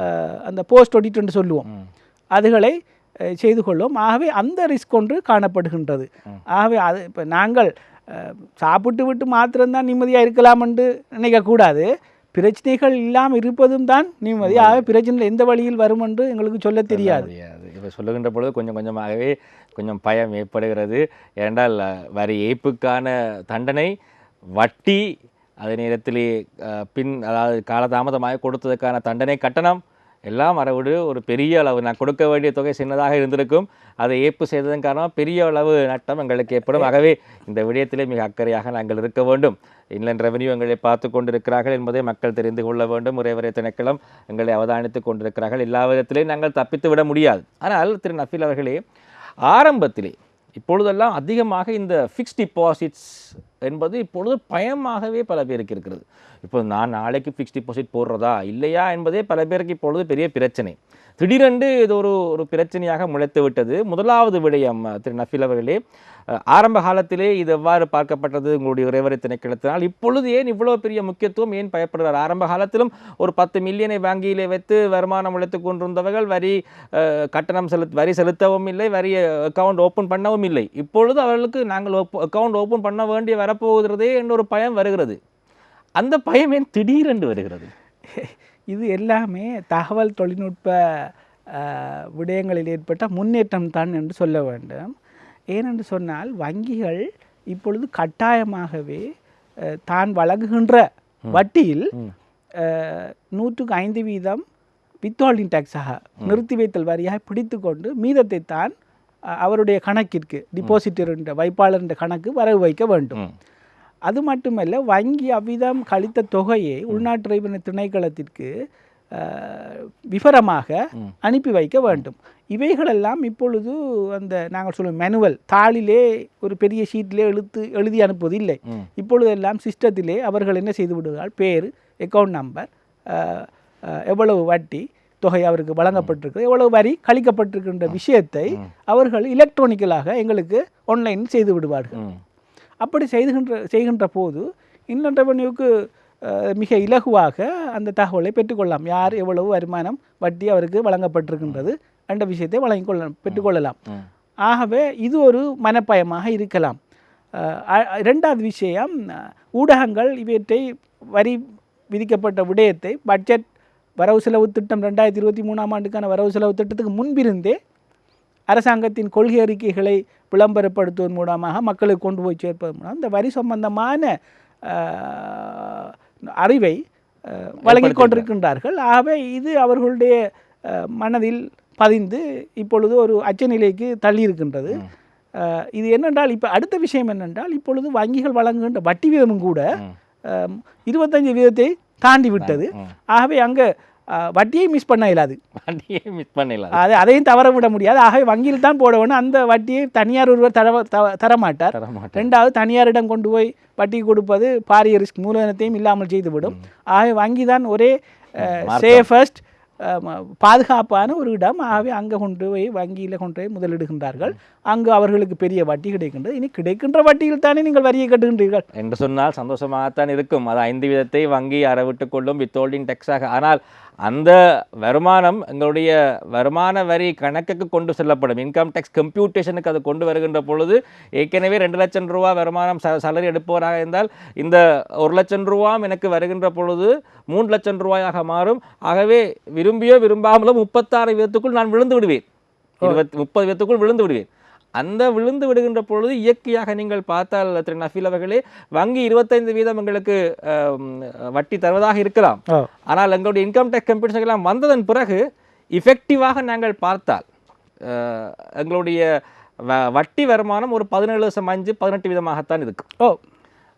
Speaker 2: அஹ், அந்த போஸ்ட் ஒடிட் என்று சொல்லுவோம். அதுகளை செய்து கொள்ளும் ஆகவே அந்த ரிஸ்க் ஒன்று காணப்படுகின்றது. ஆகவே அது இப்போ நாங்கள் சாப்பிட்டு விட்டு மாத்திரம்தான் நிம்மதியாக இருக்கலாம் என்று நினைக்கக்கூடாது. பிரச்சனைகள் இல்லாமல் இருப்பதும் தான் நிம்மதி. ஆகவே பிரச்சனை எந்த வழியில் வரும் என்று எங்களுக்கு சொல்ல தெரியாது.
Speaker 1: இப்போ சொல்லுகின்ற பொழுது கொஞ்சம் கொஞ்சமாகவே கொஞ்சம் பயம் ஏற்படுகிறது. ஏனென்றால் வரி ஏய்ப்புக்கான தண்டனை வட்டி அதே நேரத்திலே பின் அதாவது காலதாமதமாக கொடுத்ததுக்கான தண்டனை கட்டணம் எல்லாம் வரவிடு ஒரு பெரிய அளவு நான் கொடுக்க வேண்டிய தொகை சின்னதாக இருந்திருக்கும். அதை ஏற்பு செய்ததன் காரணமாக பெரிய அளவு நட்டம் எங்களுக்கு ஏற்படும். ஆகவே இந்த விடயத்திலே மிக அக்கறையாக நாங்கள் இருக்க வேண்டும். இன்லண்ட் ரெவென்யூ எங்களை பார்த்து கொண்டிருக்கிறார்கள் என்பதை மக்கள் தெரிந்து கொள்ள வேண்டும். உறைவரை திணைக்களம் எங்களை அவதானித்துக் கொண்டிருக்கிறார்கள். எல்லா விதத்திலையும் நாங்கள் தப்பித்து விட முடியாது. ஆனால் திரு நஃபீல் அவர்களே ஆரம்பத்திலே இப்பொழுதெல்லாம் அதிகமாக இந்த ஃபிக்ஸ்ட் டிபாசிட்ஸ் என்பது இப்பொழுது பயமாகவே பல பேருக்கு இருக்கிறது. இப்போ நான் நாளைக்கு ஃபிக்ஸ்ட் டிபாசிட் போடுறதா? இல்லையா? என்பதே பல பேருக்கு இப்பொழுது பெரிய பிரச்சனை. திடீரென்று இது ஒரு ஒரு பிரச்சனையாக முளைத்து விட்டது. முதலாவது விடயம் திரு நஃபில் அவர்களே ஆரம்ப காலத்திலே இது எவ்வாறு பார்க்கப்பட்டது உங்களுடைய உறைவரை திணைக்களத்தினால்? இப்பொழுது ஏன் இவ்வளோ பெரிய முக்கியத்துவம் ஏன் பயப்படுகிறார்? ஆரம்ப காலத்திலும் ஒரு பத்து மில்லியனை வங்கியிலே வைத்து வருமானம் உழைத்து கொண்டிருந்தவர்கள் வரி கட்டணம் செலுத் வரி செலுத்தவும் இல்லை வரி அக்கவுண்ட் ஓப்பன் பண்ணவும் இல்லை. இப்பொழுது அவர்களுக்கு நாங்கள் அக்கௌண்ட் ஓப்பன் பண்ண வேண்டிய வரப்போகிறதே என்ற ஒரு பயம் வருகிறது. அந்த பயம் ஏன் திடீரென்று வருகிறது?
Speaker 2: இது எல்லாமே தகவல் தொழில்நுட்ப விடயங்களில் ஏற்பட்ட முன்னேற்றம் தான் என்று சொல்ல வேண்டும். ஏனென்று சொன்னால் வங்கிகள் இப்பொழுது கட்டாயமாகவே தான் வழங்குகின்ற வட்டியில் நூற்றுக்கு ஐந்து வீதம் வித்ஹோல்டிங் டேக்ஸாக நிறுத்தி வைத்தல் வரியாக பிடித்து கொண்டு மீதத்தை தான் அவருடைய கணக்கிற்கு டிபாசிட்டர் என்ற வைப்பாளர் என்ற கணக்கு வரவு வைக்க வேண்டும். அது மட்டுமல்ல வங்கி அவ்விதம் கழித்த தொகையை உள்நாட்டு இறைவன திணைக்களத்திற்கு விவரமாக அனுப்பி வைக்க வேண்டும். இவைகளெல்லாம் இப்பொழுது அந்த நாங்கள் சொல்லும் மேனுவல் தாளிலே ஒரு பெரிய ஷீட்டிலே எழுத்து எழுதி அனுப்புவது இல்லை
Speaker 1: ம்.
Speaker 2: இப்பொழுது எல்லாம் சிஸ்டத்திலே அவர்கள் என்ன செய்து விடுகிறார்கள்? பேர் அக்கௌண்ட் நம்பர் எவ்வளவு வட்டி தொகை அவருக்கு வழங்கப்பட்டிருக்கு எவ்வளவு வரி கழிக்கப்பட்டிருக்கின்ற விஷயத்தை அவர்கள் எலக்ட்ரானிக்கலாக எங்களுக்கு ஆன்லைன் செய்து விடுவார்கள். அப்படி செய்துகின்ற செய்கின்ற போது இன்கம் ரெவன்யூக்கு மிக இலகுவாக அந்த தகவலை பெற்றுக்கொள்ளலாம். யார் எவ்வளவு வருமானம் வட்டி அவருக்கு வழங்கப்பட்டிருக்கின்றது என்ற விஷயத்தை வழங்கிக் கொள்ள பெற்றுக்கொள்ளலாம். ஆகவே இது ஒரு மனப்பயமாக இருக்கலாம். இரண்டாவது விஷயம் ஊடகங்கள் இவற்றை வரி விதிக்கப்பட்ட விடயத்தை பட்ஜெட் வரவு செலவு திட்டம் ரெண்டாயிரத்தி இருபத்தி மூணாம் ஆண்டுக்கான வரவு செலவு திட்டத்துக்கு முன்பிருந்தே அரசாங்கத்தின் கொள்கை அறிக்கைகளை விளம்பரப்படுத்துவதன் மூலமாக மக்களுக்கு கொண்டு போய் சேர்ப்பதன் மூலம் இந்த வரி சம்பந்தமான அறிவை அஹ், வழங்கிக் கொண்டிருக்கின்றார்கள். ஆகவே இது அவர்களுடைய மனதில் பதிந்து இப்பொழுது ஒரு அச்சநிலைக்கு தள்ளியிருக்கின்றது. இது என்னென்றால் இப்போ அடுத்த விஷயம் என்னென்றால் இப்பொழுது வங்கிகள் வழங்குகின்ற வட்டி வீதமும் கூட இருபத்தஞ்சு வீதத்தை தாண்டி விட்டது ஆகவே அங்கே வட்டியை மிஸ் பண்ண இயலாது.
Speaker 1: வண்டியே மிஸ் பண்ணல
Speaker 2: அது அதையும் தவற விட முடியாது. ஆகவே வங்கியில் தான் போட வேணும் அந்த வட்டியை தனியார் ஒருவர் தர தரமாட்டார். ரெண்டாவது தனியாரிடம் கொண்டு போய் வட்டி கொடுப்பது பாரிய ரிஸ்க் மூலதனத்தையும் இல்லாமல் செய்துவிடும். ஆகவே வங்கி தான் ஒரே சேஃபஸ்ட் பாதுகாப்பான ஒரு இடம். ஆகவே அங்கே கொண்டு போய் வங்கியில் கொண்டு போய் முதலிடுகின்றார்கள். அங்கு அவர்களுக்கு பெரிய வட்டி கிடைக்கின்றது. இனி கிடைக்கின்ற வட்டியில் தானே நீங்கள் வரியை கட்டுகின்றீர்கள்?
Speaker 1: என்று சொன்னால் சந்தோஷமாகத்தான் இருக்கும். அது ஐந்து விதத்தை வங்கி அறவிட்டுக் கொள்ளும். வித்தோல்டிங் டெக்ஸாக ஆனால் அந்த வருமானம் எங்களுடைய வருமான வரி கணக்குக்கு கொண்டு செல்லப்படும். இன்கம் டேக்ஸ் கம்ப்யூட்டேஷனுக்கு அது கொண்டு வருகின்ற பொழுது ஏற்கனவே ரெண்டு லட்சம் ரூபா வருமானம் ச சலரி எடுப்பவராக இருந்தால் இந்த ஒரு லட்சம் ரூபாம் எனக்கு வருகின்ற பொழுது மூன்று லட்சம் ரூபாயாக மாறும். ஆகவே விரும்பியோ விரும்பாமலோ முப்பத்தாறு வீதத்துக்குள் நான் விழுந்து விடுவேன். இருபத்தி முப்பது வீதத்துக்குள் விழுந்து விடுவேன். அந்த விழுந்து விடுகின்ற பொழுது இயற்கையாக நீங்கள் பார்த்தால் திரு நஃபீல் அவர்களே வங்கி இருபத்தைந்து வீதம் எங்களுக்கு வட்டி தருவதாக இருக்கலாம். ஆனால் எங்களுடைய இன்கம் டேக்ஸ் கம்பெனிஷன் எல்லாம் வந்ததன் பிறகு இஃபெக்டிவாக நாங்கள் பார்த்தால் எங்களுடைய வட்டி வருமானம் ஒரு பதினேழு வருஷம் அஞ்சு பதினெட்டு வீதமாகத்தான் இருக்கும்.
Speaker 2: ஓ.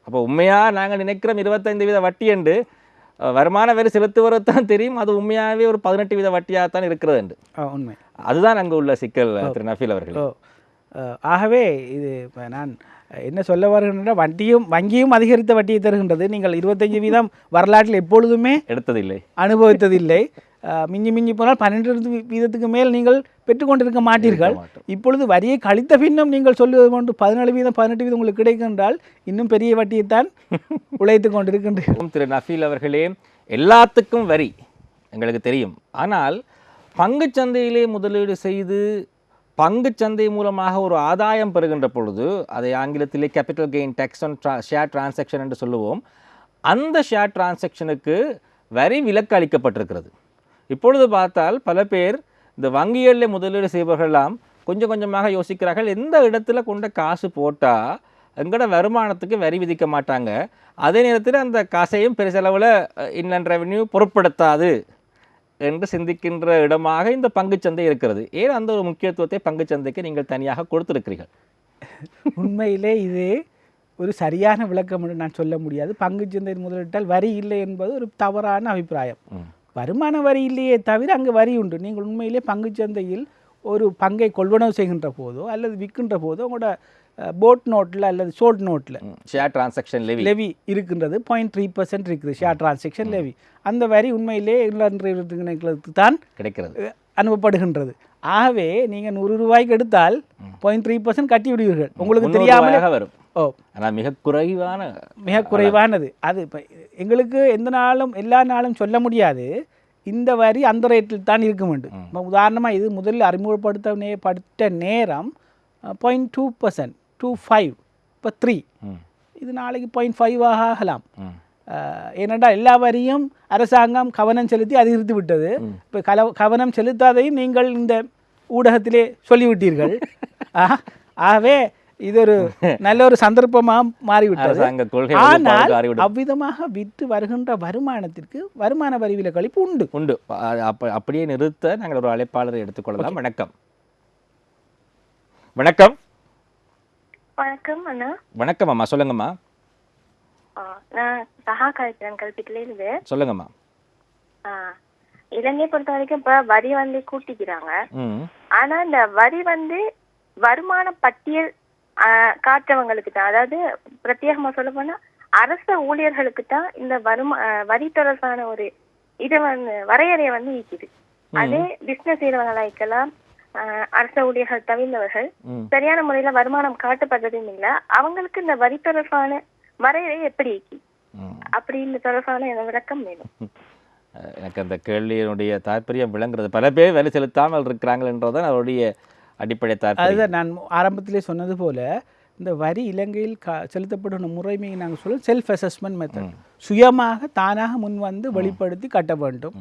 Speaker 1: அப்போ உண்மையாக நாங்கள் நினைக்கிறோம் இருபத்தைந்து வீத வட்டி என்று வருமான வரி செலுத்துவது தான் தெரியும் அது உண்மையாகவே ஒரு பதினெட்டு வீத வட்டியாகத்தான் இருக்கிறது என்று.
Speaker 2: உண்மை.
Speaker 1: அதுதான் அங்கு உள்ள சிக்கல் திரு நஃபீல் அவர்கள்.
Speaker 2: ஆகவே இது இப்ப நான் என்ன சொல்ல வருகின்ற வட்டியும் வங்கியும் அதிகரித்த வட்டியை தருகின்றது. நீங்கள் இருபத்தஞ்சு வீதம் வரலாற்றில் எப்பொழுதுமே
Speaker 1: எடுத்ததில்லை.
Speaker 2: அனுபவித்ததில்லை. மிஞ்சி மிஞ்சி போனால் பன்னெண்டு வீதத்துக்கு மேல் நீங்கள் பெற்றுக்கொண்டிருக்க மாட்டீர்கள். இப்பொழுது வரியை கழித்த பின்னும் நீங்கள் சொல்லுவது கொண்டு பதினேழு வீதம் பதினெட்டு வீதம் உங்களுக்கு கிடைக்கின்றால் இன்னும் பெரிய வட்டியைத்தான் உழைத்து கொண்டிருக்கின்றீர்கள்.
Speaker 1: திரு நஃபீல் அவர்களே எல்லாத்துக்கும் வரி எங்களுக்கு தெரியும். ஆனால் பங்குச் சந்தையிலே முதலீடு செய்து பங்குச் சந்தை மூலமாக ஒரு ஆதாயம் பெறுகின்ற பொழுது அதை ஆங்கிலத்திலே capital gain tax on draw share transaction என்று சொல்லுவோம். அந்த ஷேர் டிரான்சாக்ஷனுக்கு வரி விலக்கு அளிக்கப்பட்டிருக்கிறது. இப்பொழுது பார்த்தால் பல பேர் இந்த வங்கிகளில் முதலீடு செய்பவர்கள்லாம் கொஞ்சம் கொஞ்சமாக யோசிக்கிறார்கள் எந்த இடத்துல கொண்ட காசு போட்டால் எங்களோட வருமானத்துக்கு வரி விதிக்க மாட்டாங்க. அதே நேரத்தில் அந்த காசையும் பெருசளவில் இன்னன் ரெவென்யூ பொருட்படுத்தாது. என்று சிந்திக்கின்ற இடமாக இந்த பங்குச்சந்தை இருக்கிறது. ஏன் அந்த ஒரு முக்கியத்துவத்தை பங்குச்சந்தைக்கு நீங்கள் தனியாக கொடுத்திருக்கிறீர்கள்?
Speaker 2: உண்மையிலே இது ஒரு சரியான விளக்கம் என்று நான் சொல்ல முடியாது. பங்குச்சந்தையில் முதலிட்டால் வரி இல்லை என்பது ஒரு தவறான அபிப்பிராயம். வருமான வரி இல்லையே தவிர அங்கு வரி உண்டு. நீங்கள் உண்மையிலே பங்குச்சந்தையில் ஒரு பங்கை கொள்வனவு செய்கின்ற போதோ அல்லது விற்கின்ற போதோ உங்களோட போட் நோட்டில் அல்லது ஷோல்ட் நோட்டில்
Speaker 1: ஷேர் டிரான்சாக்ஷன் லெவி
Speaker 2: லெவி இருக்கின்றது. பாயிண்ட் த்ரீ பர்சன்ட் இருக்குது ஷேர் டிரான்சாக்ஷன் லெவி அந்த வரி உண்மையிலே இளநிலைகளுக்கு தான்
Speaker 1: கிடைக்கிறது.
Speaker 2: அனுப்பப்படுகின்றது. ஆகவே நீங்கள் நூறு ரூபாய்க்கு எடுத்தால் பாயிண்ட் த்ரீ பர்சன்ட் கட்டி விடுவீர்கள். உங்களுக்கு தெரியாமலே
Speaker 1: வரும்.
Speaker 2: ஓ.
Speaker 1: ஆனால் மிக குறைவான
Speaker 2: மிக குறைவானது. அது இப்போ எங்களுக்கு எந்த நாளும் எல்லா நாளும் சொல்ல முடியாது. இந்த வரி அந்த ரேட்டில் தான் இருக்க வேண்டும். இப்போ உதாரணமாக இது முதலில் அறிமுகப்படுத்த நே படுத்த நேரம் point two percent two five இப்போ த்ரீ இது நாளைக்கு பாயிண்ட் ஃபைவ் ஆகலாம்
Speaker 1: ம்,
Speaker 2: அஹ், ஏனென்றால் எல்லா வரியும் அரசாங்கம் கவனம் செலுத்தி அதிகரித்து விட்டது இப்போ கல கவனம் செலுத்தாதையும் நீங்கள் இந்த ஊடகத்திலே சொல்லிவிட்டீர்கள் ஆகவே இது ஒரு நல்ல ஒரு சந்தர்ப்பமாக மாறிவிட்டது ஆனால். அவ்விதமாக விற்று வருகின்ற வருமானத்திற்கு வருமான வரி விலக்களிப்பு உண்டு
Speaker 1: உண்டு அப்படியே நிறுத்த நாங்கள் ஒரு அழைப்பாளரை எடுத்துக்கொள்ளலாம் வணக்கம் வணக்கம்
Speaker 4: வணக்கம் அண்ணா.
Speaker 1: வணக்கம் அம்மா சொல்லுங்கம்மா.
Speaker 4: நான் சஹா கழிக்கிறேன் கல்பிட்டில இருந்து
Speaker 1: சொல்லுங்கம்மா
Speaker 4: இலங்கையை பொறுத்த வரைக்கும் இப்ப வரி வந்து கூட்டிக்கிறாங்க ஆனா இந்த வரி வந்து வருமான பட்டியல் ஆ, காட்டுறவங்களுக்கு தான். அதாவது பிரத்யேகமா சொல்ல போனா அரச ஊழியர்களுக்கு தான் இந்த வருமா வரி தொடர்பான ஒரு இதை வந்து வரையறையை வந்து ஈக்குது அதே பிசினஸ் செய்யறவங்களா இருக்கலாம் அரச ஊழியர்கள் தவிர்ந்தவர்கள் சரியான முறையில வருமானம் காட்டப்படுறதும் இல்ல. அவங்களுக்கு இந்த வரி தொடர்பான வரையறை எப்படி அப்படின்னு தொடர்பான விளக்கம் வேணும்.
Speaker 1: எனக்கு அந்த கேள்வியினுடைய தாற்பயம் விளங்குறது. பல பேர் வேலை செலுத்தாமல் இருக்கிறாங்கன்றதான் அவருடைய அடிப்படை தாற்பயம்.
Speaker 2: அதுதான் நான் ஆரம்பத்திலே சொன்னது போல இந்த வரி இலங்கையில் கா செலுத்தப்படும் முறைமையை நாங்கள் சொல்ல செல்ஃப் அசஸ்மெண்ட் மெத்தட் சுயமாக தானாக முன் வந்து வெளிப்படுத்தி கட்ட வேண்டும்.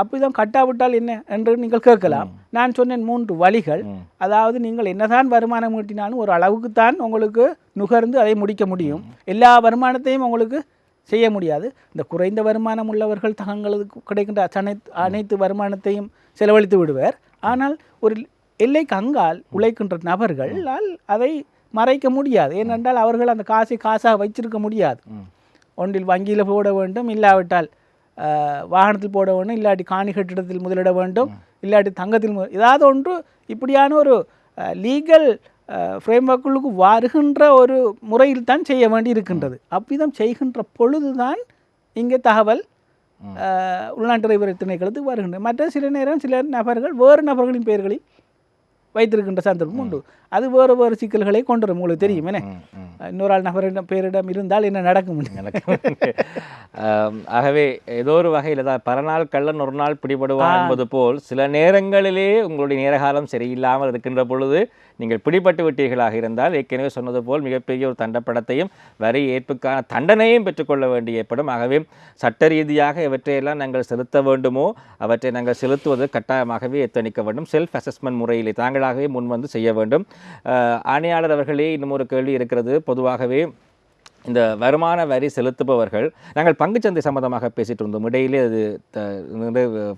Speaker 2: அப்படிதான் கட்டாவிட்டால் என்ன என்று நீங்கள் கேட்கலாம். நான் சொன்னேன் மூன்று வழிகள். அதாவது நீங்கள் என்னதான் வருமானம் ஈட்டினாலும் ஒரு அளவுக்குத்தான் உங்களுக்கு நுகர்ந்து அதை முடிக்க முடியும். எல்லா வருமானத்தையும் உங்களுக்கு செய்ய முடியாது. இந்த குறைந்த வருமானம் உள்ளவர்கள் தங்களுக்கு கிடைக்கின்ற அனைத்து அனைத்து வருமானத்தையும் செலவழித்து விடுவர். ஆனால் ஒரு எல்லைக்கு அங்கால் உழைக்கின்ற நபர்களால் அதை மறைக்க முடியாது. ஏனென்றால் அவர்கள் அந்த காசை காசாக வைச்சிருக்க முடியாது. ஒன்றில் வங்கியில் போட வேண்டும் இல்லாவிட்டால் வாகனத்தில் போட வேண்டும் இல்லாட்டி காணி கட்டிடத்தில் முதலிட வேண்டும் இல்லாட்டி தங்கத்தில் ஏதாவது ஒன்று இப்படியான ஒரு லீகல் ஃப்ரேம்ஒர்க்குள்ளுக்கு வருகின்ற ஒரு முறையில் தான் செய்ய வேண்டி இருக்கின்றது அவ்விதம் செய்கின்ற பொழுதுதான் இங்கே தகவல் உள்நாட்டு திணைக்களத்துக்கு வருகின்றது. மற்ற சில நேரம் சில நபர்கள் வேறு நபர்களின் பெயர்களில் வைத்திருக்கின்ற சந்தர்ப்பம் உண்டு அது வேறு வேறு சிக்கல்களை கொண்டு வரும் உங்களுக்கு தெரியும். என்ன. இன்னொரு ஆள் நபரிடம் பேரிடம் இருந்தால் என்ன நடக்கும்?
Speaker 1: ஆகவே ஏதோ ஒரு வகையில் தான் பரநாள் கள்ளன் ஒரு நாள் பிடிபடுவான் என்பது போல் சில நேரங்களிலே உங்களுடைய நேரகாலம் சரியில்லாமல் இருக்கின்ற பொழுது நீங்கள் பிடிபட்டு விட்டீர்களாக இருந்தால் ஏற்கனவே சொன்னது போல் மிகப்பெரிய ஒரு தண்டப்படத்தையும் வரி ஏற்புக்கான தண்டனையும் பெற்றுக்கொள்ள வேண்டி ஏற்படும் ஆகவே சட்ட ரீதியாக இவற்றையெல்லாம் நாங்கள் செலுத்த வேண்டுமோ அவற்றை நாங்கள் செலுத்துவது கட்டாயமாகவே எத்தணிக்க வேண்டும். செல்ஃப் அசஸ்மெண்ட் முறையிலே தாங்களாகவே முன்வந்து செய்ய வேண்டும். ஆணையாளர் அவர்களே இன்னும் ஒரு கேள்வி இருக்கிறது. பொதுவாகவே இந்த வருமான வரி செலுத்துபவர்கள் நாங்கள் பங்குச்சந்தை சம்பந்தமாக பேசிகிட்டு இருந்தோம். இடையிலே அது த-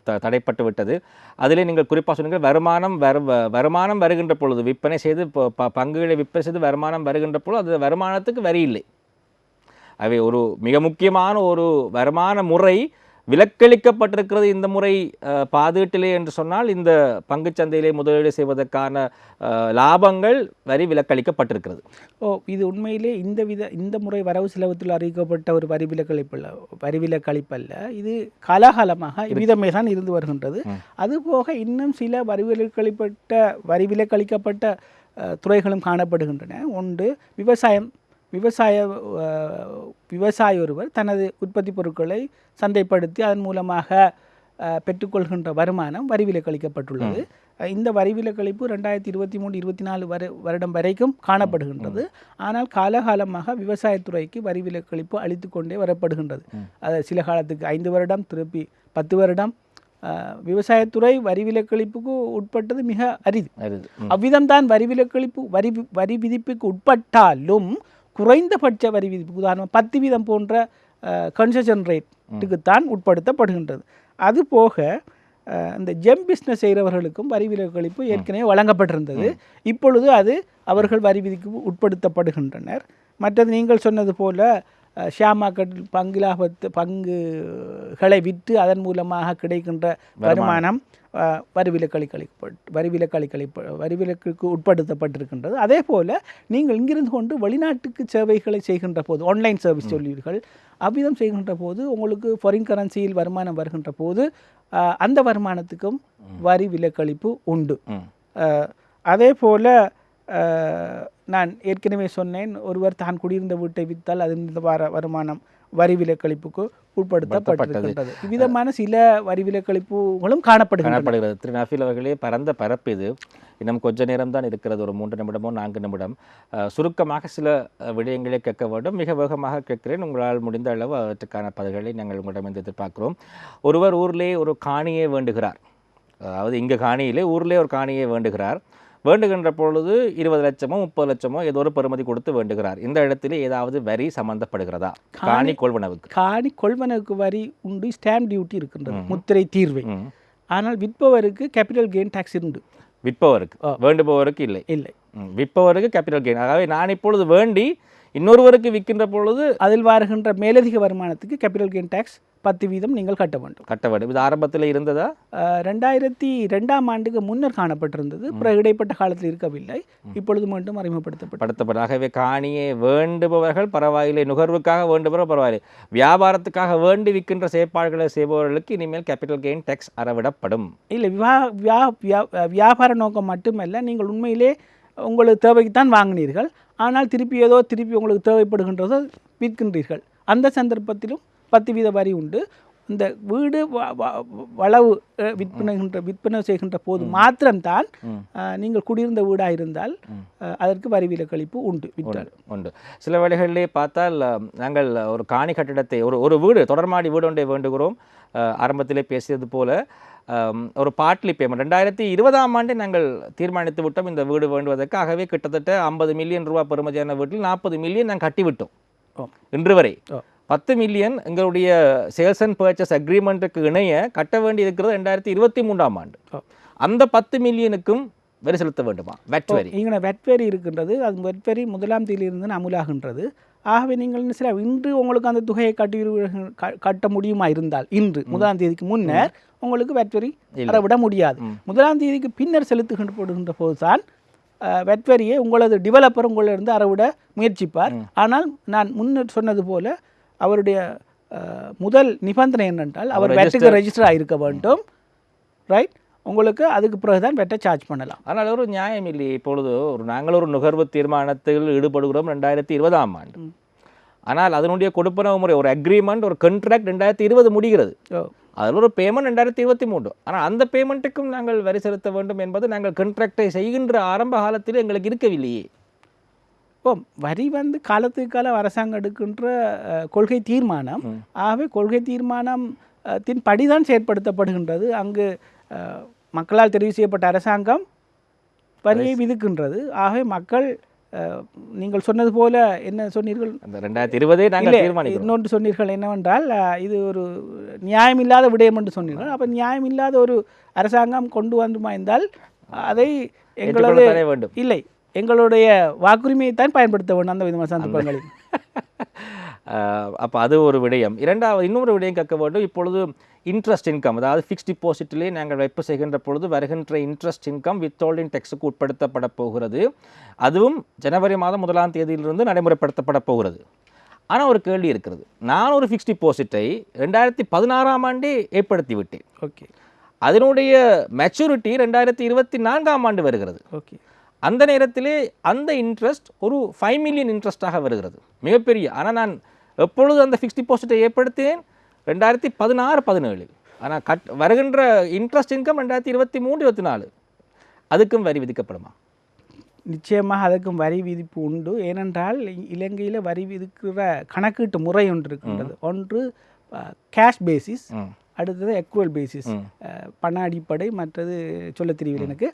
Speaker 1: த- தடைப்பட்டு விட்டது. அதிலே நீங்கள் குறிப்பாக சொன்னீங்க வருமானம் வரு வ- வருமானம் வருகின்ற பொழுது விற்பனை செய்து ப- பங்குகளை விற்பனை செய்து வருமானம் வருகின்ற பொழுது அது வருமானத்துக்கு வரி இல்லை. அவை ஒரு மிக முக்கியமான ஒரு வருமான முறை விலக்களிக்கப்பட்டிருக்கிறது இந்த முறை பாதீட்டிலே என்று சொன்னால் இந்த பங்குச்சந்தையிலே முதலீடு செய்வதற்கான லாபங்கள் வரி விலக்களிக்கப்பட்டிருக்கிறது.
Speaker 2: ஓ இது உண்மையிலே இந்த வித இந்த முறை வரவு செலவத்தில் அறிவிக்கப்பட்ட ஒரு வரி விலக்களிப்பல்ல வரி விலக்களிப்பல்ல. இது காலாகாலமாக இவ்விதமே தான் இருந்து வருகின்றது. அதுபோக இன்னும் சில வரி விலக்களிப்பட்ட வரி விலக்களிக்கப்பட்ட துறைகளும் காணப்படுகின்றன. ஒன்று விவசாயம் விவசாய விவசாயி ஒருவர் தனது உற்பத்தி பொருட்களை சந்தைப்படுத்தி அதன் மூலமாக பெற்றுக்கொள்கின்ற வருமானம் வரி விலக்களிக்கப்பட்டுள்ளது அஹ், இந்த வரி விலக்களிப்பு ரெண்டாயிரத்தி இருபத்தி மூணு இருபத்தி நாலு வரு வருடம் வரைக்கும் காணப்படுகின்றது. ஆனால் காலகாலமாக விவசாயத்துறைக்கு வரி விலக்களிப்பு அளித்து கொண்டே வரப்படுகின்றது. அது சில காலத்துக்கு ஐந்து வருடம் திருப்பி பத்து வருடம். விவசாயத்துறை வரி விலக்களிப்புக்கு உட்பட்டது மிக அரிது. அவ்விதம்தான் வரி விலக்களிப்பு வரி வரி விதிப்புக்கு உட்பட்டாலும் குறைந்தபட்ச வரி விதிப்பு உதாரணம் பத்து வீதம் போன்ற கன்செஷன் ரேட்டுக்குத்தான் உட்படுத்தப்படுகின்றது. அதுபோக அஹ், இந்த ஜெம் பிஸ்னஸ் செய்கிறவர்களுக்கும் வரி விலக்களிப்பு ஏற்கனவே வழங்கப்பட்டிருந்தது. இப்பொழுது அது அவர்கள் வரி விதிக்கு உட்படுத்தப்படுகின்றனர். மற்றது நீங்கள் சொன்னது போல ஷேர் மார்க்கெட்டில் பங்கு லாபத்து பங்குகளை விற்று அதன் மூலமாக கிடைக்கின்ற வருமானம். அஹ், வரி விலக்களிக்கப்பட்டு வரி விலக்களிப்ப வரி விலக்குக்கு உட்படுத்தப்பட்டிருக்கின்றது. அதே போல் நீங்கள் இங்கிருந்து கொண்டு வெளிநாட்டுக்கு சேவைகளை செய்கின்ற போது ஆன்லைன் சர்வீஸ் சொல்வீர்கள். அவ்விதம் செய்கின்ற போது உங்களுக்கு ஃபாரின் கரன்சியில் வருமானம் வருகின்ற போது அந்த வருமானத்துக்கும் வரி விலக்களிப்பு உண்டு. அதே போல் நான் ஏற்கனவே சொன்னேன் ஒருவர் தான் குடியிருந்த வீட்டை விற்றால் அதில் வர வருமானம் வரி விலக்களிப்புக்கு உட்படுத்தப்பட்டிருக்கின்றது. இவ்விதமான சில வரி விலக்களிப்புகளும் காணப்படுகின்றன.
Speaker 1: காணப்படுகிறது. திரு நஃபீல் அவர்களே பரந்த பரப்பு இது. இன்னும் கொஞ்ச நேரம் தான் இருக்கிறது ஒரு மூன்று நிமிடமோ நான்கு நிமிடம். சுருக்கமாக சில விடயங்களை கேட்க வேண்டும். மிக வேகமாக கேட்கிறேன். உங்களால் முடிந்த அளவு அவற்றுக்கான பதில்களை நாங்கள் உங்களிடம் எதிர்பார்க்கிறோம். ஒருவர் ஊரிலே ஒரு காணியை வேண்டுகிறார். அதாவது இங்கே காணியிலே ஊரிலே ஒரு காணியை வேண்டுகிறார். வேண்டுகின்ற பொழுது இருபது லட்சமோ முப்பது லட்சமோ ஏதோ ஒரு பெறுமதி கொடுத்து வேண்டுகிறார். இந்த இடத்திலே ஏதாவது வரி சம்பந்தப்படுகிறதா? காணி கொள்வனவுக்கு.
Speaker 2: காணி கொள்வனவுக்கு வரி உண்டு ஸ்டாம்ப் டியூட்டி இருக்கின்றது முத்திரை தீர்வை. ஆனால் விற்பவருக்கு கேபிட்டல் கெயின் டாக்ஸ் உண்டு.
Speaker 1: விற்பவருக்கு. வேண்டுபவருக்கு இல்லை.
Speaker 2: இல்லை.
Speaker 1: விற்பவருக்கு கேபிட்டல் கெயின். ஆகவே நான் இப்பொழுது வேண்டி இன்னொருவருக்கு விற்கின்ற பொழுது
Speaker 2: அதில் வருகின்ற மேலதிக வருமானத்துக்கு கேபிட்டல் கெயின் டாக்ஸ் பத்து வீதம் நீங்கள் கட்ட வேண்டும்.
Speaker 1: கட்ட வேண்டும். இது ஆரம்பத்தில் இருந்ததா?
Speaker 2: ரெண்டாயிரத்தி ரெண்டாம் ஆண்டுக்கு முன்னர் காணப்பட்டிருந்தது. பிறகு இடைப்பட்ட காலத்தில் இருக்கவில்லை. இப்பொழுது மீண்டும் அறிமுகப்படுத்தப்பட்டது
Speaker 1: ஆகவே காணியை வேண்டுபவர்கள் பரவாயில்லை. நுகர்வுக்காக வேண்டுபவர்கள் பரவாயில்லை. வியாபாரத்துக்காக வேண்டி விற்கின்ற செயற்பாடுகளை செய்பவர்களுக்கு இனிமேல் கேபிட்டல் கெயின் டேக்ஸ் அறவிடப்படும்.
Speaker 2: இல்லை வியா வியா வியா- வியாபார நோக்கம் மட்டுமல்ல நீங்கள் உண்மையிலே உங்களுக்கு தேவைக்குத்தான் வாங்கினீர்கள். ஆனால் திருப்பி ஏதோ திருப்பி உங்களுக்கு தேவைப்படுகின்றதோ விற்கின்றீர்கள். அந்த சந்தர்ப்பத்திலும் பத்து வீத வரி உண்டு. இந்த வீடு வளவு விற்பனைகின்ற விற்பனை செய்கின்ற போது மாத்திரம்தான் நீங்கள் குடியிருந்த வீடாக இருந்தால் அதற்கு வரி விலக்களிப்பு உண்டு விற்றால்.
Speaker 1: உண்டு சில வேளைகளிலே பார்த்தால் நாங்கள் ஒரு காணி கட்டிடத்தை ஒரு ஒரு வீடு தொடர்மாடி வீடு ஒன்றை வேண்டுகிறோம். ஆரம்பத்திலே பேசியது போல ஒரு பார்ட்லி பேமெண்ட் ரெண்டாயிரத்தி இருபதாம் ஆண்டே நாங்கள் தீர்மானித்து விட்டோம் இந்த வீடு வேண்டுவதற்கு ஆகவே கிட்டத்தட்ட ஐம்பது மில்லியன் ரூபாய் பெறுமதியான வீட்டில் நாற்பது மில்லியன் நாங்கள் கட்டிவிட்டோம். இன்று வரை. பத்து மில்லியன் எங்களுடைய சேல்ஸ் அண்ட் பர்ச்சேஸ் அக்ரிமெண்ட்டுக்கு இணைய கட்ட வேண்டி இருக்கிறது ரெண்டாயிரத்தி இருபத்தி மூன்றாம் ஆண்டு. அந்த பத்து மில்லியனுக்கும் வரி செலுத்த வேண்டுமா? வெட் வரி.
Speaker 2: இங்கே வெட்வரி இருக்கின்றது அது வெட்வரி முதலாம் தேதியிலிருந்து அமுலாகின்றது. ஆகவே நீங்கள் என்ன செய்யலாம்? இன்று உங்களுக்கு அந்த தொகையை கட்டி கட்ட முடியுமா இருந்தால் இன்று முதலாம் தேதிக்கு முன்னர் உங்களுக்கு வெட்வரி அறவிட முடியாது. முதலாம் தேதிக்கு பின்னர் செலுத்துகின்ற போதுதான் வெட்வரியை உங்களது டெவலப்பர் உங்களிருந்து அறவிட முயற்சிப்பார். ஆனால் நான் முன்னர் சொன்னது போல அவருடைய முதல் நிபந்தனை என்னென்றால் அவர் வெட்டுக்கு ரெஜிஸ்டர் ஆகிருக்க வேண்டும். ரைட் உங்களுக்கு அதுக்கு பிறகு தான் வெட்டை சார்ஜ் பண்ணலாம்.
Speaker 1: ஆனால் ஒரு நியாயம் இல்லையே. இப்பொழுது ஒரு நாங்கள் ஒரு நுகர்வு தீர்மானத்தில் ஈடுபடுகிறோம் ரெண்டாயிரத்தி இருபதாம் ஆண்டு ஆனால் அதனுடைய கொடுப்பனவு முறை ஒரு அக்ரிமெண்ட் ஒரு கண்ட்ராக்ட் ரெண்டாயிரத்தி இருபது முடிகிறது அதில் ஒரு பேமெண்ட் ரெண்டாயிரத்தி இருபத்தி மூன்று ஆனால் அந்த பேமெண்ட்டுக்கும் நாங்கள் வரி செலுத்த வேண்டும் என்பது நாங்கள் கண்ட்ராக்டை செய்கின்ற ஆரம்ப காலத்தில் எங்களுக்கு இருக்கவில்லையே.
Speaker 2: இப்போ வரி வந்து காலத்துக்கு காலம் அரசாங்கம் எடுக்கின்ற கொள்கை தீர்மானம் ஆகவே கொள்கை தீர்மானம் தின் படிதான் செயற்படுத்தப்படுகின்றது. அங்கு மக்களால் தெரிவு செய்யப்பட்ட அரசாங்கம் வரியை விதிக்கின்றது. ஆகவே மக்கள் நீங்கள் சொன்னது போல என்ன சொன்னீர்கள்?
Speaker 1: அந்த ரெண்டாயிரத்தி இருபதே நாங்கள்
Speaker 2: இன்னொன்று சொன்னீர்கள் என்னவென்றால் இது ஒரு நியாயமில்லாத விடயம் என்று சொன்னீர்கள். அப்போ நியாயமில்லாத ஒரு அரசாங்கம் கொண்டு வந்துமா இருந்தால் அதை எங்களது இல்லை எங்களுடைய வாக்குரிமையை தான் பயன்படுத்த வேண்டும் அந்த விதமான சந்தர்ப்பங்களில்.
Speaker 1: அப்போ அது ஒரு விடயம். இரண்டாவது இன்னொரு விடயம் கேட்க வேண்டும். இப்பொழுது இன்ட்ரெஸ்ட் இன்கம் அதாவது ஃபிக்ஸ்ட் டிபாசிட்டிலே நாங்கள் வைப்பு செய்கின்ற பொழுது வருகின்ற இன்ட்ரெஸ்ட் இன்கம் வித்ஹோல்டிங் டெக்ஸுக்கு உட்படுத்தப்பட போகிறது. அதுவும் ஜனவரி மாதம் முதலாம் தேதியிலிருந்து நடைமுறைப்படுத்தப்பட போகிறது. ஆனால் ஒரு கேள்வி இருக்கிறது. நான் ஒரு ஃபிக்ஸ்ட் டிபாசிட்டை ரெண்டாயிரத்தி பதினாறாம் ஆண்டே ஏற்படுத்தி விட்டேன்
Speaker 2: ஓகே.
Speaker 1: அதனுடைய மெச்சூரிட்டி ரெண்டாயிரத்தி இருபத்தி நான்காம் ஆண்டு வருகிறது.
Speaker 2: ஓகே.
Speaker 1: அந்த நேரத்திலே அந்த இன்ட்ரெஸ்ட் ஒரு ஃபைவ் மில்லியன் இன்ட்ரெஸ்ட்டாக வருகிறது. மிகப்பெரிய. ஆனால் நான் எப்பொழுது அந்த ஃபிக்ஸ்ட் டிபாசிட்டை ஏற்படுத்தினேன்? ரெண்டாயிரத்தி பதினாறு பதினேழு. ஆனால் கட் வருகின்ற இன்ட்ரெஸ்ட் இன்கம் ரெண்டாயிரத்தி இருபத்தி மூணு இருபத்தி நாலு. அதுக்கும் வரி விதிக்கப்படுமா?
Speaker 2: நிச்சயமாக அதுக்கும் வரி விதிப்பு உண்டு. ஏனென்றால் இலங்கையில் வரி விதிக்கிற கணக்கீட்டு முறை ஒன்று இருக்கின்றது. ஒன்று கேஷ் பேசிஸ். அடுத்தது எக்குவல் பேசிஸ் பண அடிப்படை மற்றது சொல்ல தெரியவில்லை எனக்கு.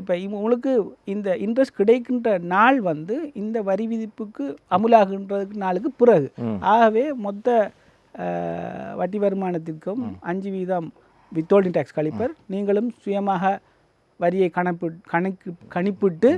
Speaker 2: இப்போ உங்களுக்கு இந்த இன்ட்ரெஸ்ட் கிடைக்கின்ற நாள் வந்து இந்த வரி விதிப்புக்கு அமுலாகின்ற நாளுக்கு பிறகு. ஆகவே மொத்த வட்டி வருமானத்திற்கும் அஞ்சு வீதம் வித்தோல்டிங் டேக்ஸ் கழிப்பர். நீங்களும் சுயமாக வரியை கணப்பு கணக்கு கணிப்பிட்டு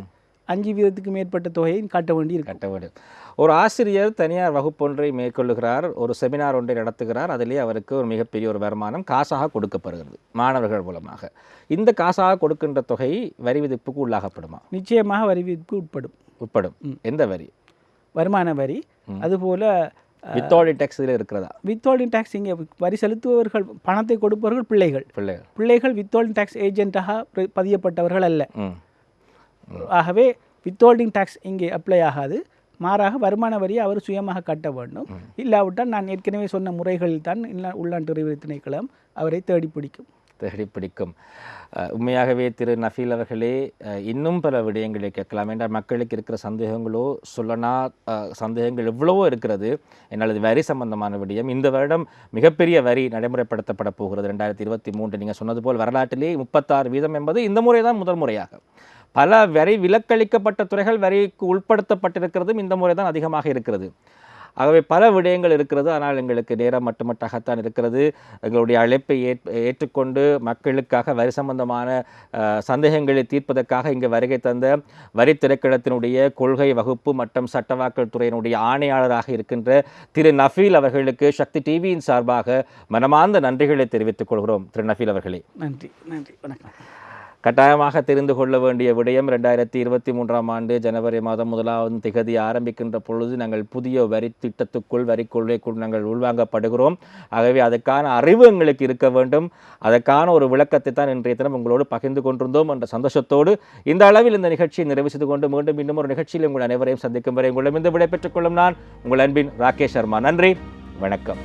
Speaker 2: அஞ்சு வீதத்துக்கு மேற்பட்ட தொகையை கட்ட வேண்டி
Speaker 1: கட்ட வேண்டும். ஒரு ஆசிரியர் தனியார் வகுப்பொன்றை மேற்கொள்ளுகிறார் ஒரு செமினார் ஒன்றை நடத்துகிறார் அதிலே அவருக்கு ஒரு மிகப்பெரிய ஒரு வருமானம் காசாக கொடுக்கப்படுகிறது மாணவர்கள் மூலமாக. இந்த காசாக கொடுக்கின்ற தொகை வரி விதிப்புக்கு உள்ளாகப்படுமா?
Speaker 2: நிச்சயமாக வரி விதிப்புக்கு உட்படும்.
Speaker 1: உட்படும். எந்த வரி?
Speaker 2: வருமான வரி. அதுபோல
Speaker 1: வித்தோடி டேக்ஸ் இதில் இருக்கிறதா?
Speaker 2: வித்தோல்டிங் டேக்ஸ் இங்கே வரி செலுத்துபவர்கள் பணத்தை கொடுப்பவர்கள் பிள்ளைகள்.
Speaker 1: பிள்ளைகள்.
Speaker 2: பிள்ளைகள் வித்தோல்டிங் டேக்ஸ் ஏஜென்ட்டாக பதியப்பட்டவர்கள் அல்ல. ஆகவே வித்தோல்டிங் டேக்ஸ் இங்கே அப்ளை ஆகாது. மாறாக வருமான வரியை அவர் சுயமாக கட்ட வேண்டும். இல்லாவிட்டால் நான் ஏற்கனவே சொன்ன முறைகளில் தான் இல்ல- உள்நாட்டு வரி திணைக்களம் அவரை தேடி பிடிக்கும்.
Speaker 1: தேடி பிடிக்கும். உண்மையாகவே திரு நஃபீல் அவர்களே இன்னும் பல விடயங்களை கேட்கலாம். என்றால் மக்களுக்கு இருக்கிற சந்தேகங்களோ சொல்லனா சந்தேகங்கள் எவ்வளவோ இருக்கிறது. என்னால் இது வரி சம்பந்தமான விடயம். இந்த வருடம் மிகப்பெரிய வரி நடைமுறைப்படுத்தப்பட போகிறது. ரெண்டாயிரத்தி இருபத்தி மூன்று நீங்கள் சொன்னது போல் வரலாற்றிலே முப்பத்தாறு வீதம் என்பது இந்த முறை தான் முதல் முறையாக. பல வரி விலக்களிக்கப்பட்ட துறைகள் வரிக்கு உட்படுத்தப்பட்டிருக்கிறதும் இந்த முறை தான் அதிகமாக இருக்கிறது. ஆகவே பல விடயங்கள் இருக்கிறது. ஆனால் எங்களுக்கு நேரம் மட்டுமட்டாகத்தான் இருக்கிறது. எங்களுடைய அழைப்பை ஏற் ஏற்றுக்கொண்டு மக்களுக்காக வரி சம்பந்தமான சந்தேகங்களை தீர்ப்பதற்காக இங்கு வருகை தந்த வரி திரைக்களத்தினுடைய கொள்கை வகுப்பு மற்றும் சட்டவாக்கல் துறையினுடைய ஆணையாளராக இருக்கின்ற திரு நஃபீல் அவர்களுக்கு சக்தி டிவியின் சார்பாக மனமார்ந்த நன்றிகளை தெரிவித்துக் கொள்கிறோம். திரு நஃபீல் அவர்களே.
Speaker 2: நன்றி. நன்றி. வணக்கம்.
Speaker 1: கட்டாயமாக தெரிந்து கொள்ள வேண்டிய விடயம் ரெண்டாயிரத்தி இருபத்தி மூன்றாம் ஆண்டு ஜனவரி மாதம் முதலாவது திகதி ஆரம்பிக்கின்ற பொழுது நாங்கள் புதிய வரி திட்டத்துக்குள் வரி கொள்கைக்குள் நாங்கள் உள்வாங்கப்படுகிறோம். ஆகவே அதுக்கான அறிவு எங்களுக்கு இருக்க வேண்டும். அதற்கான ஒரு விளக்கத்தை தான் இன்றைய தினம் உங்களோடு பகிர்ந்து கொண்டிருந்தோம் என்ற சந்தோஷத்தோடு இந்த அளவில் இந்த நிகழ்ச்சியை நிறைவு செய்து கொண்டு மீண்டும் இன்னும் ஒரு நிகழ்ச்சியில் உங்கள் அனைவரையும் சந்திக்கும் வரை உங்களிடமிருந்து விடைபெற்றுக் கொள்ளும் நான் உங்கள் அன்பின் ராகேஷ் சர்மா. நன்றி. வணக்கம்.